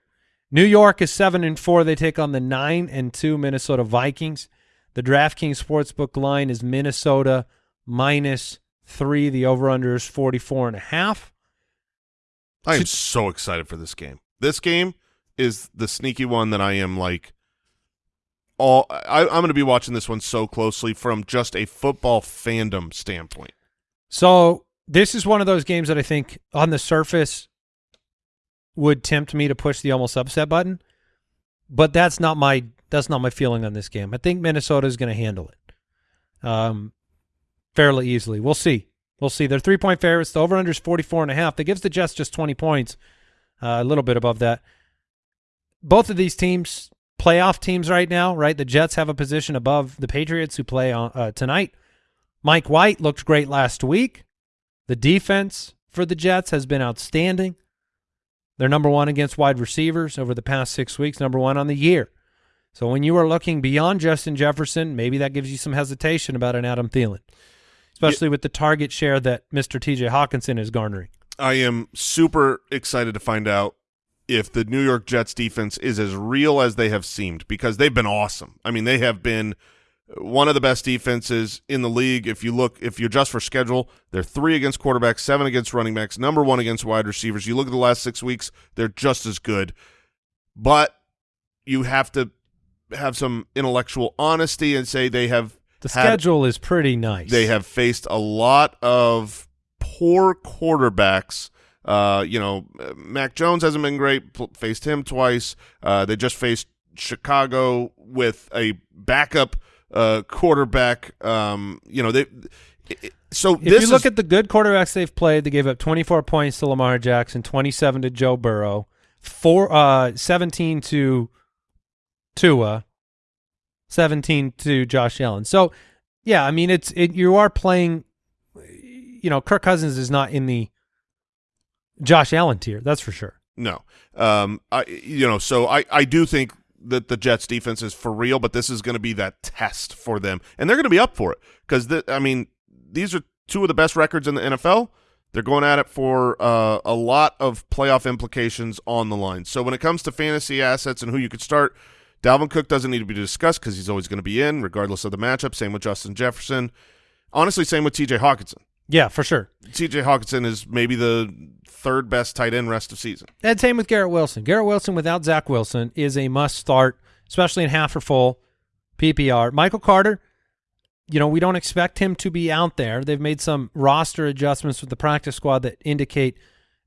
New York is seven and four. They take on the nine and two Minnesota Vikings. The DraftKings Sportsbook line is Minnesota minus three. The over-under is 44 and a half. I am so excited for this game. This game is the sneaky one that I am like all I, I'm going to be watching this one so closely from just a football fandom standpoint. So this is one of those games that I think on the surface would tempt me to push the almost upset button, but that's not my that's not my feeling on this game. I think Minnesota is going to handle it um, fairly easily. We'll see. We'll see. They're three point favorites. The over under is 44 and a half. That gives the Jets just 20 points, uh, a little bit above that. Both of these teams, playoff teams right now, right? The Jets have a position above the Patriots who play on, uh, tonight. Mike White looked great last week. The defense for the Jets has been outstanding. They're number one against wide receivers over the past six weeks, number one on the year. So when you are looking beyond Justin Jefferson, maybe that gives you some hesitation about an Adam Thielen, especially yeah. with the target share that Mr. TJ Hockenson is garnering. I am super excited to find out if the New York Jets defense is as real as they have seemed because they've been awesome. I mean, they have been one of the best defenses in the league. If you look, if you adjust for schedule, they're three against quarterbacks, seven against running backs, number one against wide receivers. You look at the last six weeks, they're just as good. But you have to have some intellectual honesty and say they have the had, schedule is pretty nice. They have faced a lot of poor quarterbacks. Uh, you know, Mac Jones hasn't been great. Faced him twice. Uh, they just faced Chicago with a backup uh, quarterback. Um, you know, they. So if you look is, at the good quarterbacks they've played, they gave up 24 points to Lamar Jackson, 27 to Joe Burrow, four, uh, 17 to Tua, 17 to Josh Allen. So, yeah, I mean, it's it, you are playing, you know, Kirk Cousins is not in the Josh Allen tier, that's for sure. No. Um, I, you know, so I, I do think that the Jets defense is for real, but this is going to be that test for them. And they're going to be up for it because, I mean, these are two of the best records in the NFL. They're going at it for uh, a lot of playoff implications on the line. So when it comes to fantasy assets and who you could start – Dalvin Cook doesn't need to be discussed because he's always going to be in, regardless of the matchup. Same with Justin Jefferson. Honestly, same with T.J. Hockenson. Yeah, for sure. T.J. Hockenson is maybe the third best tight end rest of season. And same with Garrett Wilson. Garrett Wilson without Zach Wilson is a must start, especially in half or full PPR. Michael Carter, you know, we don't expect him to be out there. They've made some roster adjustments with the practice squad that indicate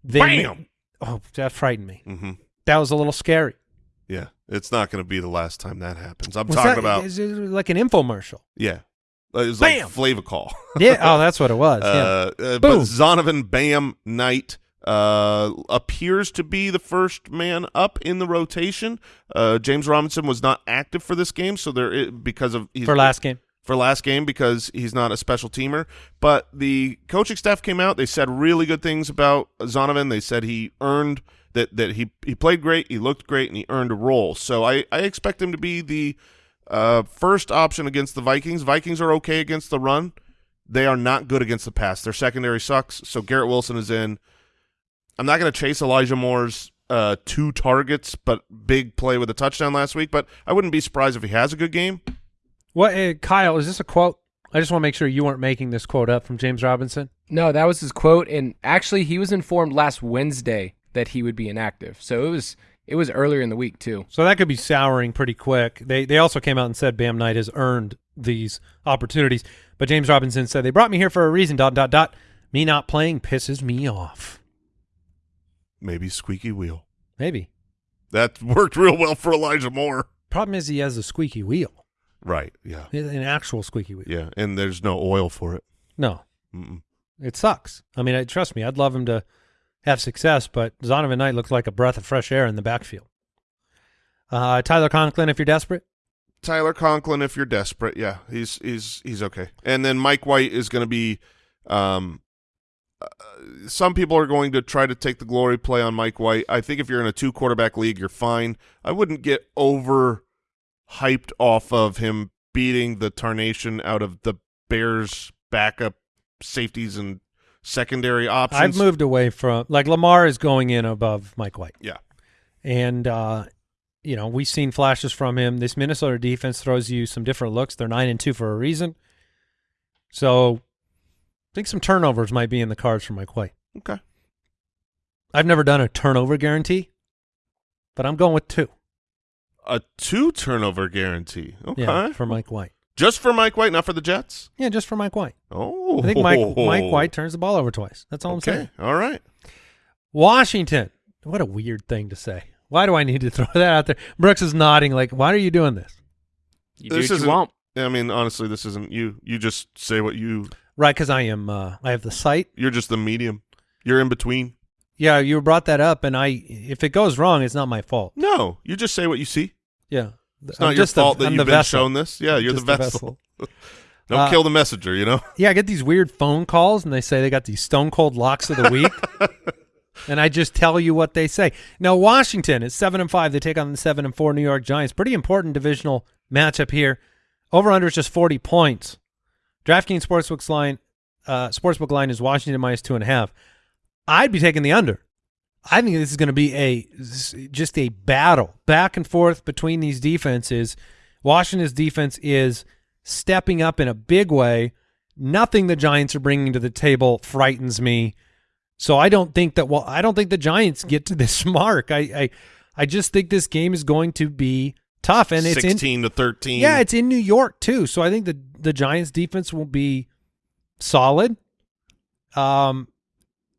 they. Bam! oh, that frightened me. Mm -hmm. That was a little scary. Yeah, it's not going to be the last time that happens. I'm was talking that, about is it like an infomercial. Yeah, it was Bam! like Flavor Call. (laughs) yeah, oh, that's what it was. Uh, uh, but Zonovan Bam Knight uh, appears to be the first man up in the rotation. Uh, James Robinson was not active for this game, so there because of for last game for last game because he's not a special teamer. But the coaching staff came out; they said really good things about Zonovan. They said he earned – that that he he played great, he looked great, and he earned a role. So I I expect him to be the uh, first option against the Vikings. Vikings are okay against the run. They are not good against the pass. Their secondary sucks. So Garrett Wilson is in. I'm not going to chase Elijah Moore's uh, two targets, but big play with a touchdown last week. But I wouldn't be surprised if he has a good game. What, uh, Kyle? Is this a quote? I just want to make sure you weren't making this quote up from James Robinson. No, that was his quote, and actually, he was informed last Wednesday that he would be inactive. So it was it was earlier in the week too. So that could be souring pretty quick. They they also came out and said Bam Knight has earned these opportunities. But James Robinson said they brought me here for a reason. Dot dot dot. Me not playing pisses me off. Maybe squeaky wheel. Maybe. That (laughs) worked real well for Elijah Moore. Problem is he has a squeaky wheel, Right. Yeah. an actual squeaky wheel. Yeah. And there's no oil for it. No, Mm-mm. it sucks. I mean, I, trust me, I'd love him to have success, but Zonovan Knight looks like a breath of fresh air in the backfield. Uh, Tyler Conklin, if you're desperate. Tyler Conklin, if you're desperate, yeah, he's he's he's okay. And then Mike White is going to be. Um, uh, some people are going to try to take the glory play on Mike White. I think if you're in a two quarterback league, you're fine. I wouldn't get over hyped off of him beating the tarnation out of the Bears' backup safeties and secondary options. I've moved away from like Lamar is going in above Mike White. Yeah. And uh, you know, we've seen flashes from him. This Minnesota defense throws you some different looks. They're nine and two for a reason. So I think some turnovers might be in the cards for Mike White. Okay. I've never done a turnover guarantee, but I'm going with two. A two turnover guarantee. Okay. Yeah, for Mike White. Just for Mike White, not for the Jets. Yeah, just for Mike White. Oh, I think Mike Mike White turns the ball over twice. That's all I'm Okay, saying. all right. Washington. What a weird thing to say. Why do I need to (laughs) throw that out there? Brooks is nodding like, why are you doing this? You This what isn't- you want. I mean, honestly, this isn't you. You just say what you. Right, because I am. Uh, I have the site. You're just the medium. You're in between. Yeah, you brought that up, and I. If it goes wrong, it's not my fault. No, you just say what you see. Yeah, It's I'm not your just the- fault that I'm you've been vessel. shown this. Yeah, you're Just the the vessel. (laughs) Don't Uh, kill the messenger. You know. Yeah, I get these weird phone calls, and they say they got these stone cold locks of the week, (laughs) and I just tell you what they say. Now, Washington is seven and five. They take on the seven and four New York Giants. Pretty important divisional matchup here. Over under is just forty points. DraftKings Sportsbook's line, uh, Sportsbook line is Washington minus two and a half. I'd be taking the under. I think this is going to be a just a battle back and forth between these defenses. Washington's defense is stepping up in a big way. Nothing the Giants are bringing to the table frightens me. So I don't think that well I don't think the Giants get to this (laughs) mark. I I, I just think this game is going to be tough and it's in sixteen to thirteen. yeah, it's in New York too. So I think the the Giants defense will be solid. Um,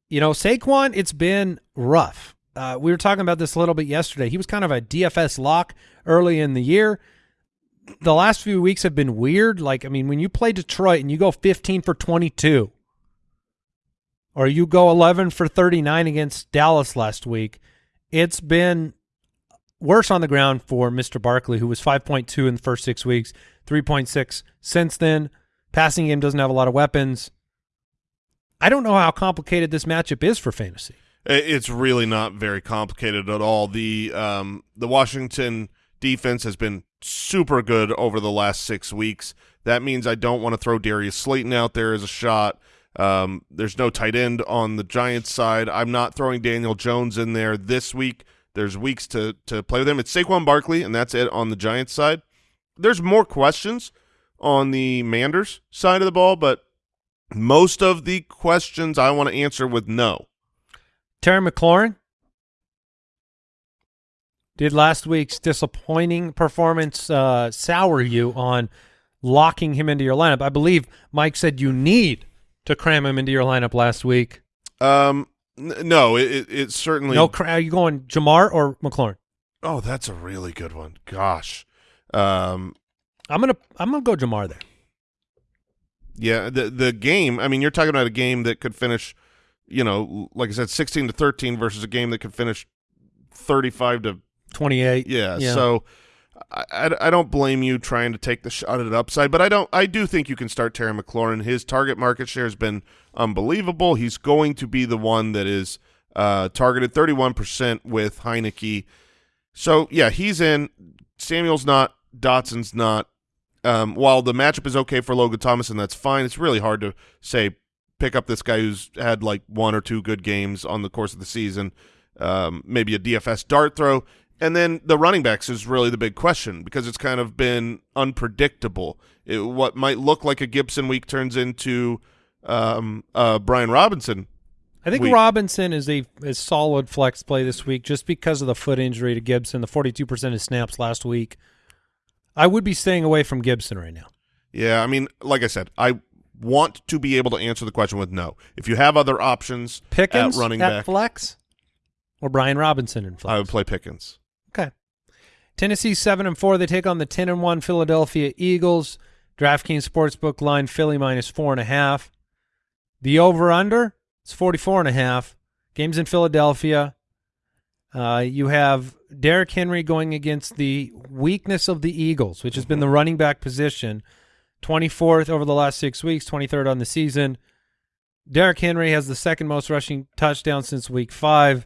you know, Saquon, it's been rough. Uh, we were talking about this a little bit yesterday. He was kind of a DFS lock early in the year. The last few weeks have been weird. Like, I mean, when you play Detroit and you go 15 for 22, or you go 11 for 39 against Dallas last week, it's been worse on the ground for Mr. Barkley, who was 5.2 in the first six weeks, 3.6 since then. Passing game doesn't have a lot of weapons. I don't know how complicated this matchup is for fantasy. It's really not very complicated at all. The um, the Washington defense has been super good over the last six weeks. That means I don't want to throw Darius Slayton out there as a shot. Um, there's no tight end on the Giants side. I'm not throwing Daniel Jones in there this week. There's weeks to to play with him. It's Saquon Barkley, and that's it on the Giants side. There's more questions on the Manders side of the ball, but most of the questions I want to answer with no. Terry McLaurin did last week's disappointing performance uh, sour you on locking him into your lineup? I believe Mike said you need to cram him into your lineup last week. Um, n- no, it, it, certainly. No, are you going Ja'Marr or McLaurin? Oh, that's a really good one. Gosh. Um, I'm gonna I'm gonna go Ja'Marr there. Yeah, the the game. I mean, you're talking about a game that could finish, you know, like I said, 16 to 13 versus a game that could finish 35 to 28. yeah. Yeah. So. I, I, I don't blame you trying to take the shot at an upside, but I don't. I do think you can start Terry McLaurin. His target market share has been unbelievable. He's going to be the one that is uh, targeted 31% with Heinicke. So yeah, he's in. Samuel's not. Dotson's not. Um, while the matchup is okay for Logan Thomas, and that's fine, it's really hard to say pick up this guy who's had like one or two good games on the course of the season, um, maybe a DFS dart throw. And then the running backs is really the big question because it's kind of been unpredictable. It, what might look like a Gibson week turns into um, uh, Brian Robinson. I think We- Robinson is a, a solid flex play this week just because of the foot injury to Gibson, the 42% of snaps last week. I would be staying away from Gibson right now. Yeah, I mean, like I said, I want to be able to answer the question with no. If you have other options Pickens at running at back, flex or Brian Robinson in flex? I would play Pickens. Okay. Tennessee seven and four. They take on the ten and one Philadelphia Eagles. DraftKings Sportsbook line Philly minus four and a half. The over under is forty four and a half. Games in Philadelphia. Uh, you have Derrick Henry going against the weakness of the Eagles, which has been the running back position. 24th over the last six weeks, 23rd on the season. Derrick Henry has the second most rushing touchdown since week five.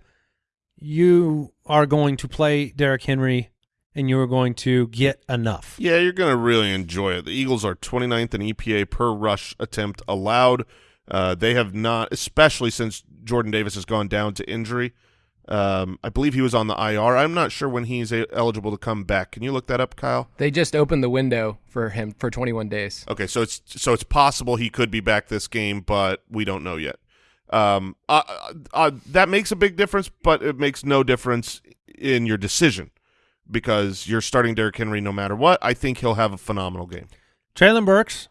You are going to play Derrick Henry and you are going to get enough. Yeah, you're going to really enjoy it. The Eagles are 29th in EPA per rush attempt allowed. Uh, they have not, especially since Jordan Davis has gone down to injury. Um, I believe he was on the IR. I'm not sure when he's a- eligible to come back. Can you look that up, Kyle? They just opened the window for him for 21 days. Okay, so it's so it's possible he could be back this game, but we don't know yet. Um, uh, uh, uh, that makes a big difference, but it makes no difference in your decision because you're starting Derrick Henry no matter what. I think he'll have a phenomenal game. Treylon Burks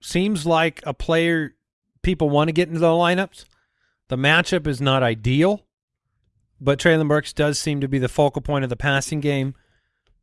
seems like a player people want to get into the lineups. The matchup is not ideal, but Treylon Burks does seem to be the focal point of the passing game.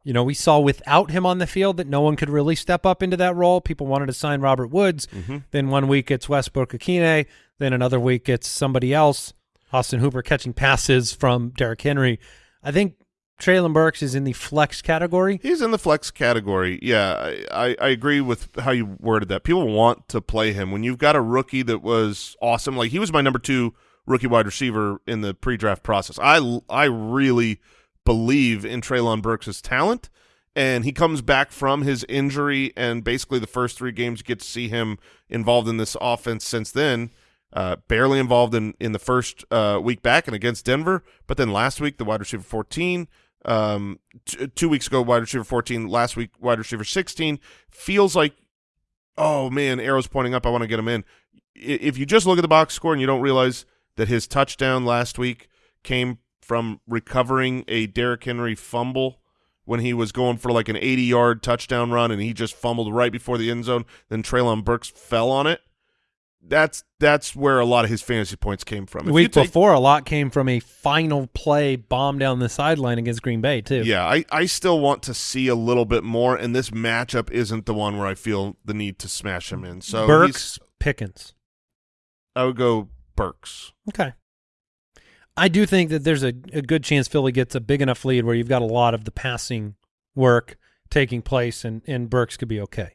You know, we saw without him on the field that no one could really step up into that role. People wanted to sign Robert Woods. Mm-hmm. Then one week it's Westbrook-Ikhine. Then another week it's somebody else. Austin Hooper catching passes from Derrick Henry. I think Treylon Burks is in the flex category. He's in the flex category. Yeah, I, I, I agree with how you worded that. People want to play him when you've got a rookie that was awesome. Like he was my number two rookie wide receiver in the pre-draft process. I I really believe in Treylon Burks' talent, and he comes back from his injury, and basically the first three games you get to see him involved in this offense. Since then, uh, barely involved in in the first uh, week back and against Denver, but then last week the wide receiver fourteen. Um, t- two weeks ago, wide receiver 14. Last week, wide receiver 16. Feels like, oh man, arrows pointing up. I want to get him in. If you just look at the box score and you don't realize that his touchdown last week came from recovering a Derrick Henry fumble when he was going for like an 80 yard touchdown run and he just fumbled right before the end zone, then Treylon Burks fell on it. That's that's where a lot of his fantasy points came from. The week before, a lot came from a final play bomb down the sideline against Green Bay, too. Yeah, I, I still want to see a little bit more, and this matchup isn't the one where I feel the need to smash him in. So Burks, Pickens. I would go Burks. Okay. I do think that there's a, a good chance Philly gets a big enough lead where you've got a lot of the passing work taking place, and, and Burks could be okay.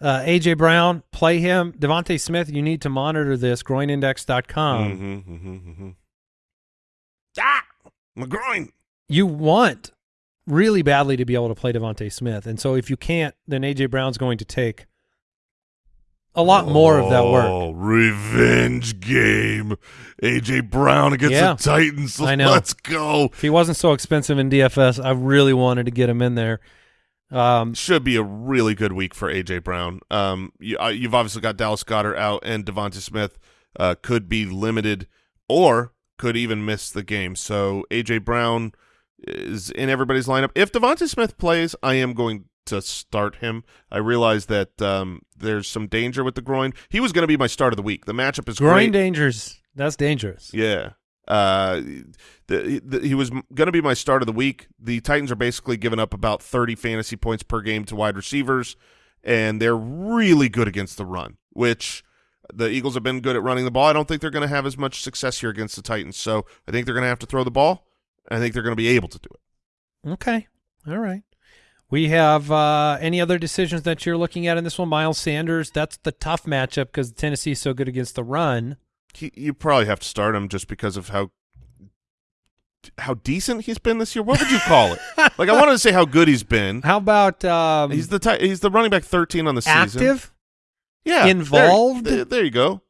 Uh, AJ Brown, play him. DeVonta Smith, you need to monitor this. Groinindex.com. mm-hmm, mm-hmm, mm-hmm. Ah, my groin. You want really badly to be able to play DeVonta Smith, and so if you can't, then AJ Brown's going to take a lot more of that work. Oh, revenge game. AJ Brown against Yeah. the Titans. I know. Let's go. If he wasn't so expensive in DFS, I really wanted to get him in there. Um, Should be a really good week for AJ Brown. Um, you, uh, you've obviously got Dallas Goedert out, and DeVonta Smith uh, could be limited or could even miss the game. So AJ Brown is in everybody's lineup. If DeVonta Smith plays, I am going to start him. I realize that um, there's some danger with the groin. He was going to be my start of the week. The matchup is groin great. dangers, that's dangerous. Yeah. Uh, the, the, he was going to be my start of the week. The Titans are basically giving up about 30 fantasy points per game to wide receivers, and they're really good against the run, which the Eagles have been good at running the ball. I don't think they're going to have as much success here against the Titans, so I think they're going to have to throw the ball. I think they're going to be able to do it. Okay. All right. We have uh, any other decisions that you're looking at in this one? Miles Sanders. That's the tough matchup because Tennessee's so good against the run. He, you probably have to start him just because of how how decent he's been this year. What would you call it? (laughs) like I wanted to say how good he's been. How about um, He's the he's the running back 13 on the season. active? Yeah. Involved? There, there you go.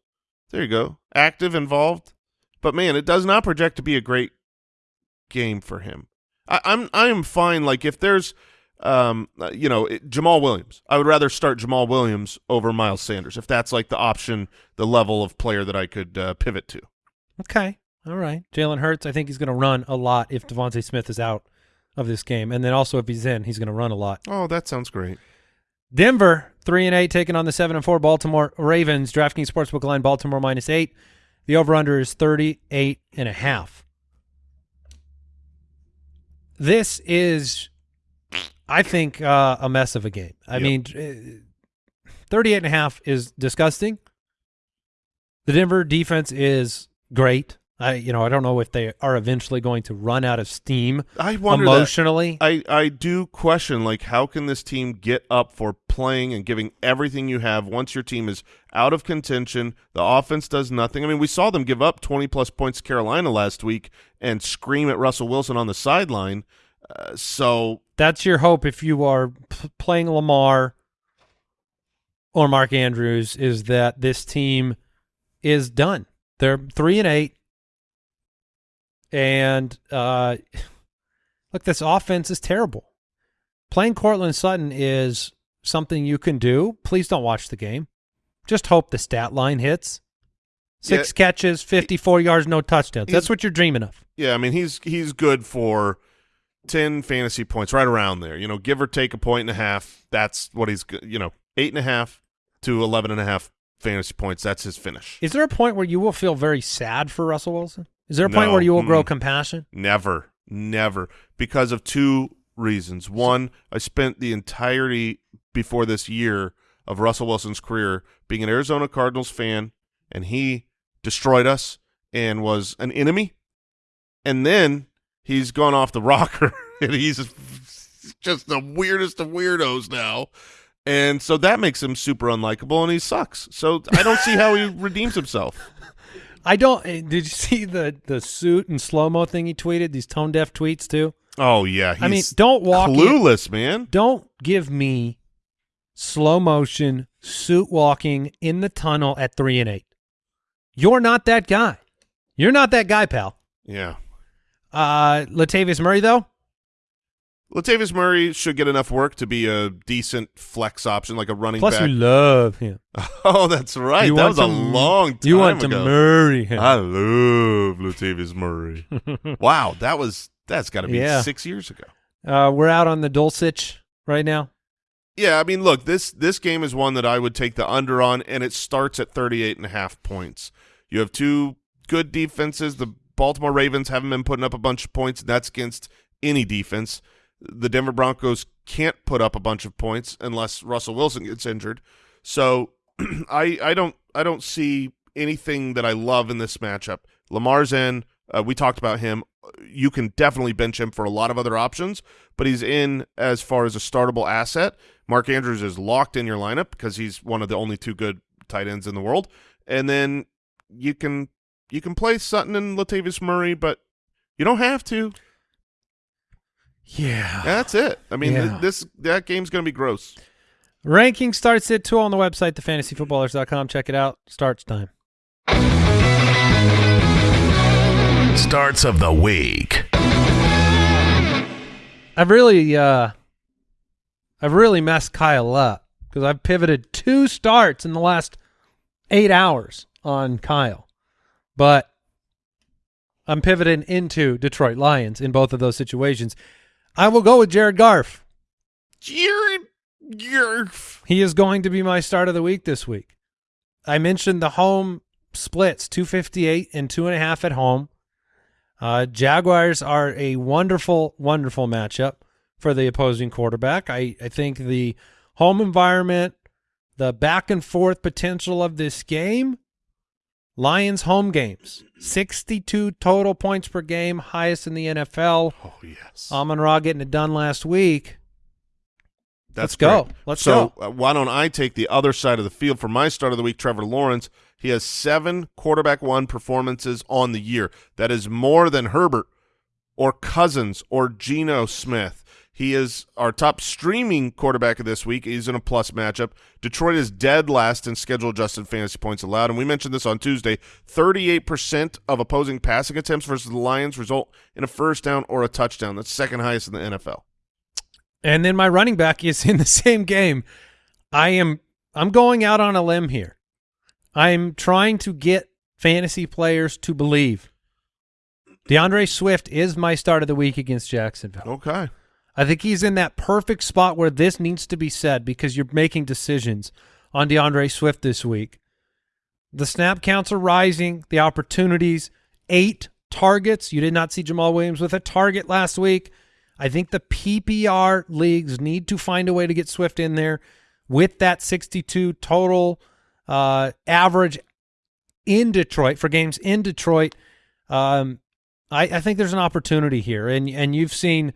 There you go. Active, involved. But man, it does not project to be a great game for him. I, I'm I am fine. Like if there's, um, uh, you know, it, Jamaal Williams, I would rather start Jamaal Williams over Miles Sanders if that's like the option, the level of player that I could uh, pivot to. Okay. All right. Jalen Hurts, I think he's going to run a lot if DeVonta Smith is out of this game. And then also if he's in, he's going to run a lot. Oh, that sounds great. Denver three and eight taking on the seven and four Baltimore Ravens. DraftKings Sportsbook line Baltimore minus eight. The over under is thirty eight and a half. This is, I think, uh, a mess of a game. I Yep. mean, uh, 38 and a half is disgusting. The Denver defense is great. I, you know, I don't know if they are eventually going to run out of steam I wonder that. emotionally. I, I do question like how can this team get up for playing and giving everything you have once your team is out of contention the offense does nothing i mean we saw them give up 20 plus points to carolina last week and scream at russell wilson on the sideline uh, so That's your hope if you are p- playing Lamar or Mark Andrews is that this team is done. They're three and eight, and uh, (laughs) look, this offense is terrible. Playing Courtland Sutton is something you can do. Please don't watch the game. Just hope the stat line hits. Six Yeah. catches, fifty-four yards, no touchdowns. That's what you're dreaming of. yeah i mean he's he's good for 10 fantasy points right around there you know give or take a point and a half that's what he's you know eight and a half to 11 and a half fantasy points that's his finish Is there a point where you will feel very sad for Russell Wilson? Is there a point where you will grow Mm-mm. compassion? Never, never. Because of two reasons. One, I spent the entirety before this year of Russell Wilson's career being an Arizona Cardinals fan, and he destroyed us and was an enemy. And then he's gone off the rocker, (laughs) and he's just the weirdest of weirdos now. And so that makes him super unlikable, and he sucks. So I don't see how he (laughs) redeems himself. I don't. eh, Did you see the the suit and slow mo thing he tweeted? These tone deaf tweets too. Oh yeah, he's I mean, don't walk. in- clueless, man. don't give me slow motion suit walking in the tunnel at three and eight. You're not that guy. You're not that guy, pal. Yeah. Uh, Latavius Murray though. Latavius Murray should get enough work to be a decent flex option, like a running Plus, back. you love him. (laughs) oh, that's right. You that want was a long time You want to ago. marry him. I love Latavius Murray. (laughs) wow, that was that's got to be Yeah. six years ago. Uh, we're out on the Dulcich right now. Yeah, I mean, look, this this game is one that I would take the under on, and it starts at 38 and a half points. You have two good defenses. The Baltimore Ravens haven't been putting up a bunch of points. That's against any defense. The Denver Broncos can't put up a bunch of points unless Russell Wilson gets injured. So (clears throat) I I don't I don't see anything that I love in this matchup. Lamar's in. Uh, we talked about him. You can definitely bench him for a lot of other options, but he's in as far as a startable asset. Mark Andrews is locked in your lineup because he's one of the only two good tight ends in the world. And then you can you can play Sutton and Latavius Murray, but you don't have to. Yeah. That's it. I mean, th- this that game's going to be gross. Ranking starts at two on the website, thefantasyfootballers.com. Check it out. Starts time. Starts of the week. I've really, uh, I've really messed Kyle up because I've pivoted two starts in the last eight hours on Kyle, but I'm pivoting into Detroit Lions in both of those situations. I will go with Jared Garf. Jared Garf. He is going to be my start of the week this week. I mentioned the home splits, 258 and two and a half at home. Uh, Jaguars are a wonderful, wonderful matchup for the opposing quarterback. I, I think the home environment, the back and forth potential of this game, Lions home games, 62 total points per game, highest in the NFL. Oh yes. Amon-Ra getting it done last week. That's let's go. Let's so, go. uh, why don't I take the other side of the field for my start of the week? Trevor Lawrence. He has seven quarterback one performances on the year. That is more than Herbert or Cousins or Geno Smith. He is our top streaming quarterback of this week. He's in a plus matchup. Detroit is dead last in schedule adjusted fantasy points allowed. And we mentioned this on Tuesday. 38% of opposing passing attempts versus the Lions result in a first down or a touchdown. That's second highest in the NFL. And then my running back is in the (laughs) same game. I am I'm going out on a limb here. I'm trying to get fantasy players to believe. D'Andre Swift is my start of the week against Jacksonville. Okay. I think he's in that perfect spot where this needs to be said because you're making decisions on D'Andre Swift this week. The snap counts are rising, the opportunities, eight targets. You did not see Jamaal Williams with a target last week. I think the PPR leagues need to find a way to get Swift in there with that 62 total uh, average in Detroit for games in Detroit. Um, I, I think there's an opportunity here, and and you've seen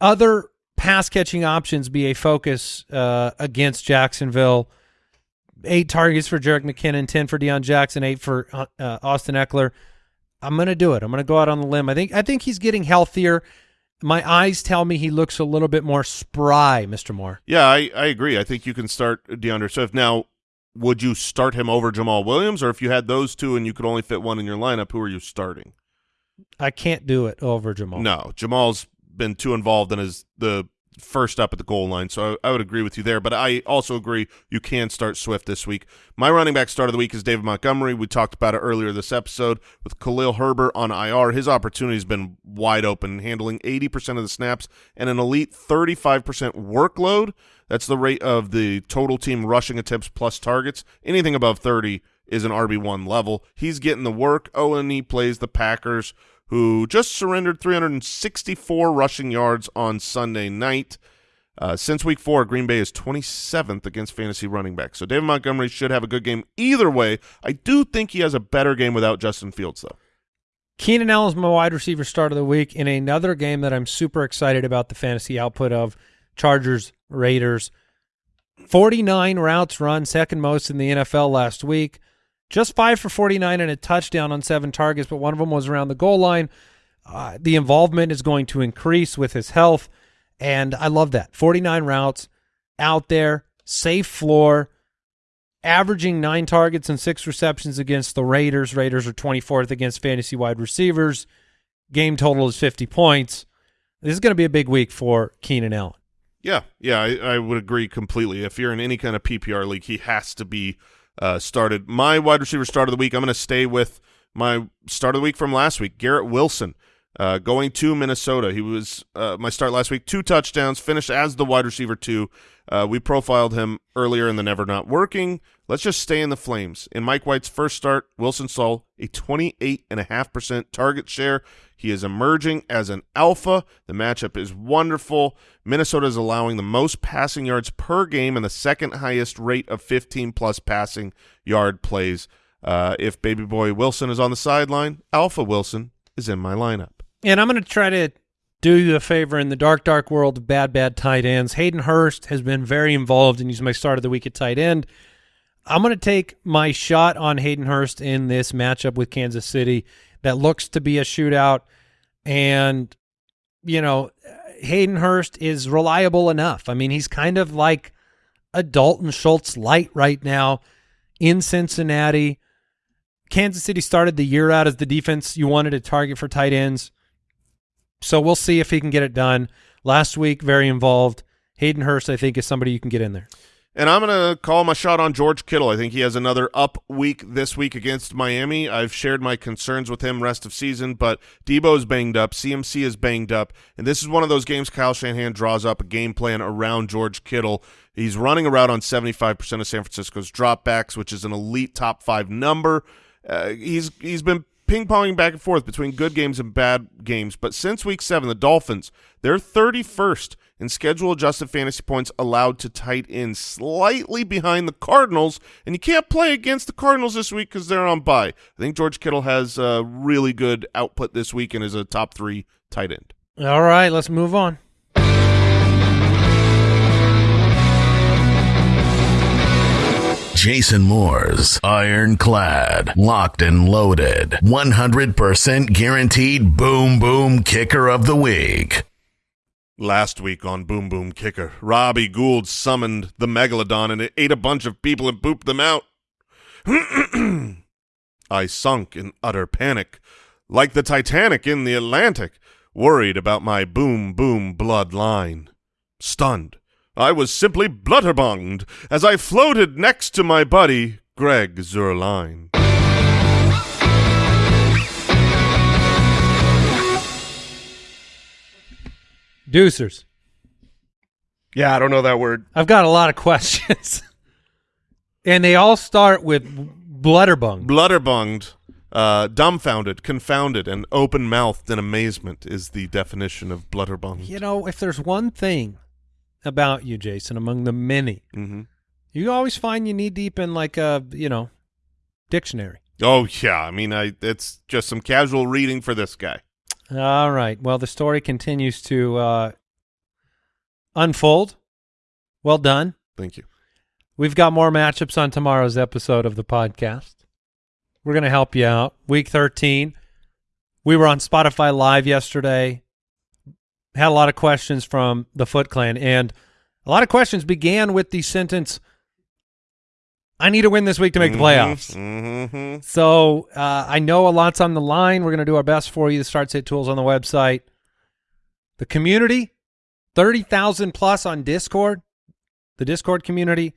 other pass catching options be a focus uh, against Jacksonville. Eight targets for Jerick McKinnon, ten for Deon Jackson, eight for uh, uh Austin Ekeler. I'm going to do it. I'm going to go out on the limb. I think I think he's getting healthier. My eyes tell me he looks a little bit more spry, Mr. Moore. Yeah, I, I agree. I think you can start D'Andre Swift. Now, would you start him over Jamaal Williams, or if you had those two and you could only fit one in your lineup, who are you starting? I can't do it over Jamaal. No, Jamaal's been too involved and is the first up at the goal line, so I, I, would agree with you there. But I also agree you can start Swift this week. My running back start of the week is David Montgomery. We talked about it earlier this episode with Khalil Herbert on IR. His opportunity has been wide open, handling 80% of the snaps and an elite 35% workload. That's the rate of the total team rushing attempts plus targets. Anything above 30 is an RB1 level. He's getting the work. Oh, and he plays the Packers – who just surrendered 364 rushing yards on Sunday night. Uh, since week four, Green Bay is 27th against fantasy running backs. So David Montgomery should have a good game either way. I do think he has a better game without Justin Fields, though. Keenan Allen's my wide receiver start of the week in another game that I'm super excited about the fantasy output of Chargers Raiders. 49 routes run, second most in the NFL last week. Just five for 49 and a touchdown on seven targets, but one of them was around the goal line. Uh, the involvement is going to increase with his health, and I love that. 49 routes out there, safe floor, averaging nine targets and six receptions against the Raiders. Raiders are 24th against fantasy wide receivers. Game total is 50 points. This is going to be a big week for Keenan Allen. Yeah, yeah, I, I would agree completely. If you're in any kind of PPR league, he has to be – uh, started. My wide receiver start of the week, I'm going to stay with my start of the week from last week, Garrett Wilson. Uh, going to Minnesota. He was uh, my start last week. Two touchdowns, finished as the wide receiver two. Uh, we profiled him earlier in the Never Not Working. Let's just stay in the flames. In Mike White's first start, Wilson saw a 28.5% target share. He is emerging as an alpha. The matchup is wonderful. Minnesota is allowing the most passing yards per game and the second highest rate of 15-plus passing yard plays. Uh, if baby boy Wilson is on the sideline, Alpha Wilson is in my lineup. And I'm going to try to do you a favor in the dark, dark world of bad, bad tight ends. Hayden Hurst has been very involved and he's my start of the week at tight end. I'm going to take my shot on Hayden Hurst in this matchup with Kansas City that looks to be a shootout. And, you know, Hayden Hurst is reliable enough. I mean, he's kind of like a Dalton Schultz light right now in Cincinnati. Kansas City started the year out as the defense you wanted to target for tight ends. So we'll see if he can get it done. Last week, very involved. Hayden Hurst, I think, is somebody you can get in there. And I'm going to call my shot on George Kittle. I think he has another up week this week against Miami. I've shared my concerns with him rest of season, but Deebo's banged up. CMC is banged up. And this is one of those games Kyle Shanahan draws up a game plan around George Kittle. He's running around on 75% of San Francisco's dropbacks, which is an elite top five number. Uh, he's he's been ping-ponging back and forth between good games and bad games. But since week seven, the Dolphins, they're 31st in schedule-adjusted fantasy points allowed to tight end, slightly behind the Cardinals. And you can't play against the Cardinals this week because they're on bye. I think George Kittle has a really good output this week and is a top three tight end. All right, let's move on. Jason Moore's ironclad, locked and loaded, 100% guaranteed boom boom kicker of the week. Last week on Boom Boom Kicker, Robbie Gould summoned the Megalodon and it ate a bunch of people and pooped them out. (clears throat) I sunk in utter panic, like the Titanic in the Atlantic, worried about my boom boom bloodline. Stunned, I was simply blutterbunged as I floated next to my buddy, Greg Zuerlein. Deucers. Yeah, I don't know that word. I've got a lot of (laughs) questions. and they all start with blutterbung. Blutterbunged, uh, dumbfounded, confounded, and open-mouthed in amazement is the definition of blutterbunged. You know, if there's one thing about you, Jason, among the many, hmm you always find you knee deep in like a, you know, dictionary. Oh yeah, I mean, I it's just some casual reading for this guy. All right. Well, the story continues to uh, unfold. Well done. Thank you. We've got more matchups on tomorrow's episode of the podcast. We're going to help you out. Week 13. We were on Spotify Live yesterday. Had a lot of questions from the Foot Clan, and a lot of questions began with the sentence, I need to win this week to make the playoffs. Mm-hmm. So uh, I know a lot's on the line. We're going to do our best for you. The Start Sit tools on the website. The community, 30,000 plus on Discord. The Discord community,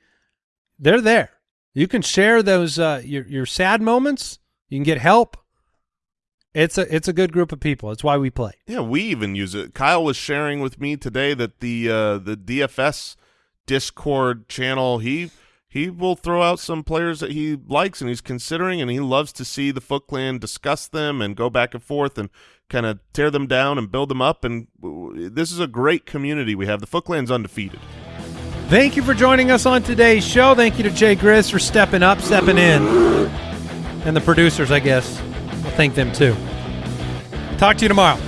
they're there. You can share those uh, your your sad moments. You can get help. It's a it's a good group of people. It's why we play. Yeah, we even use it. Kyle was sharing with me today that the uh, the DFS Discord channel he he will throw out some players that he likes and he's considering, and he loves to see the Foot Clan discuss them and go back and forth and kind of tear them down and build them up. And this is a great community we have. The Foot Clan's undefeated. Thank you for joining us on today's show. Thank you to Jay Grizz for stepping up, stepping in, and the producers. I guess I'll thank them too. Talk to you tomorrow.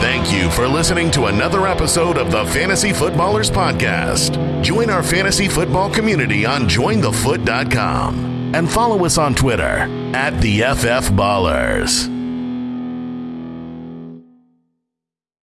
Thank you for listening to another episode of the Fantasy Footballers Podcast. Join our fantasy football community on jointhefoot.com and follow us on Twitter at the FF Ballers.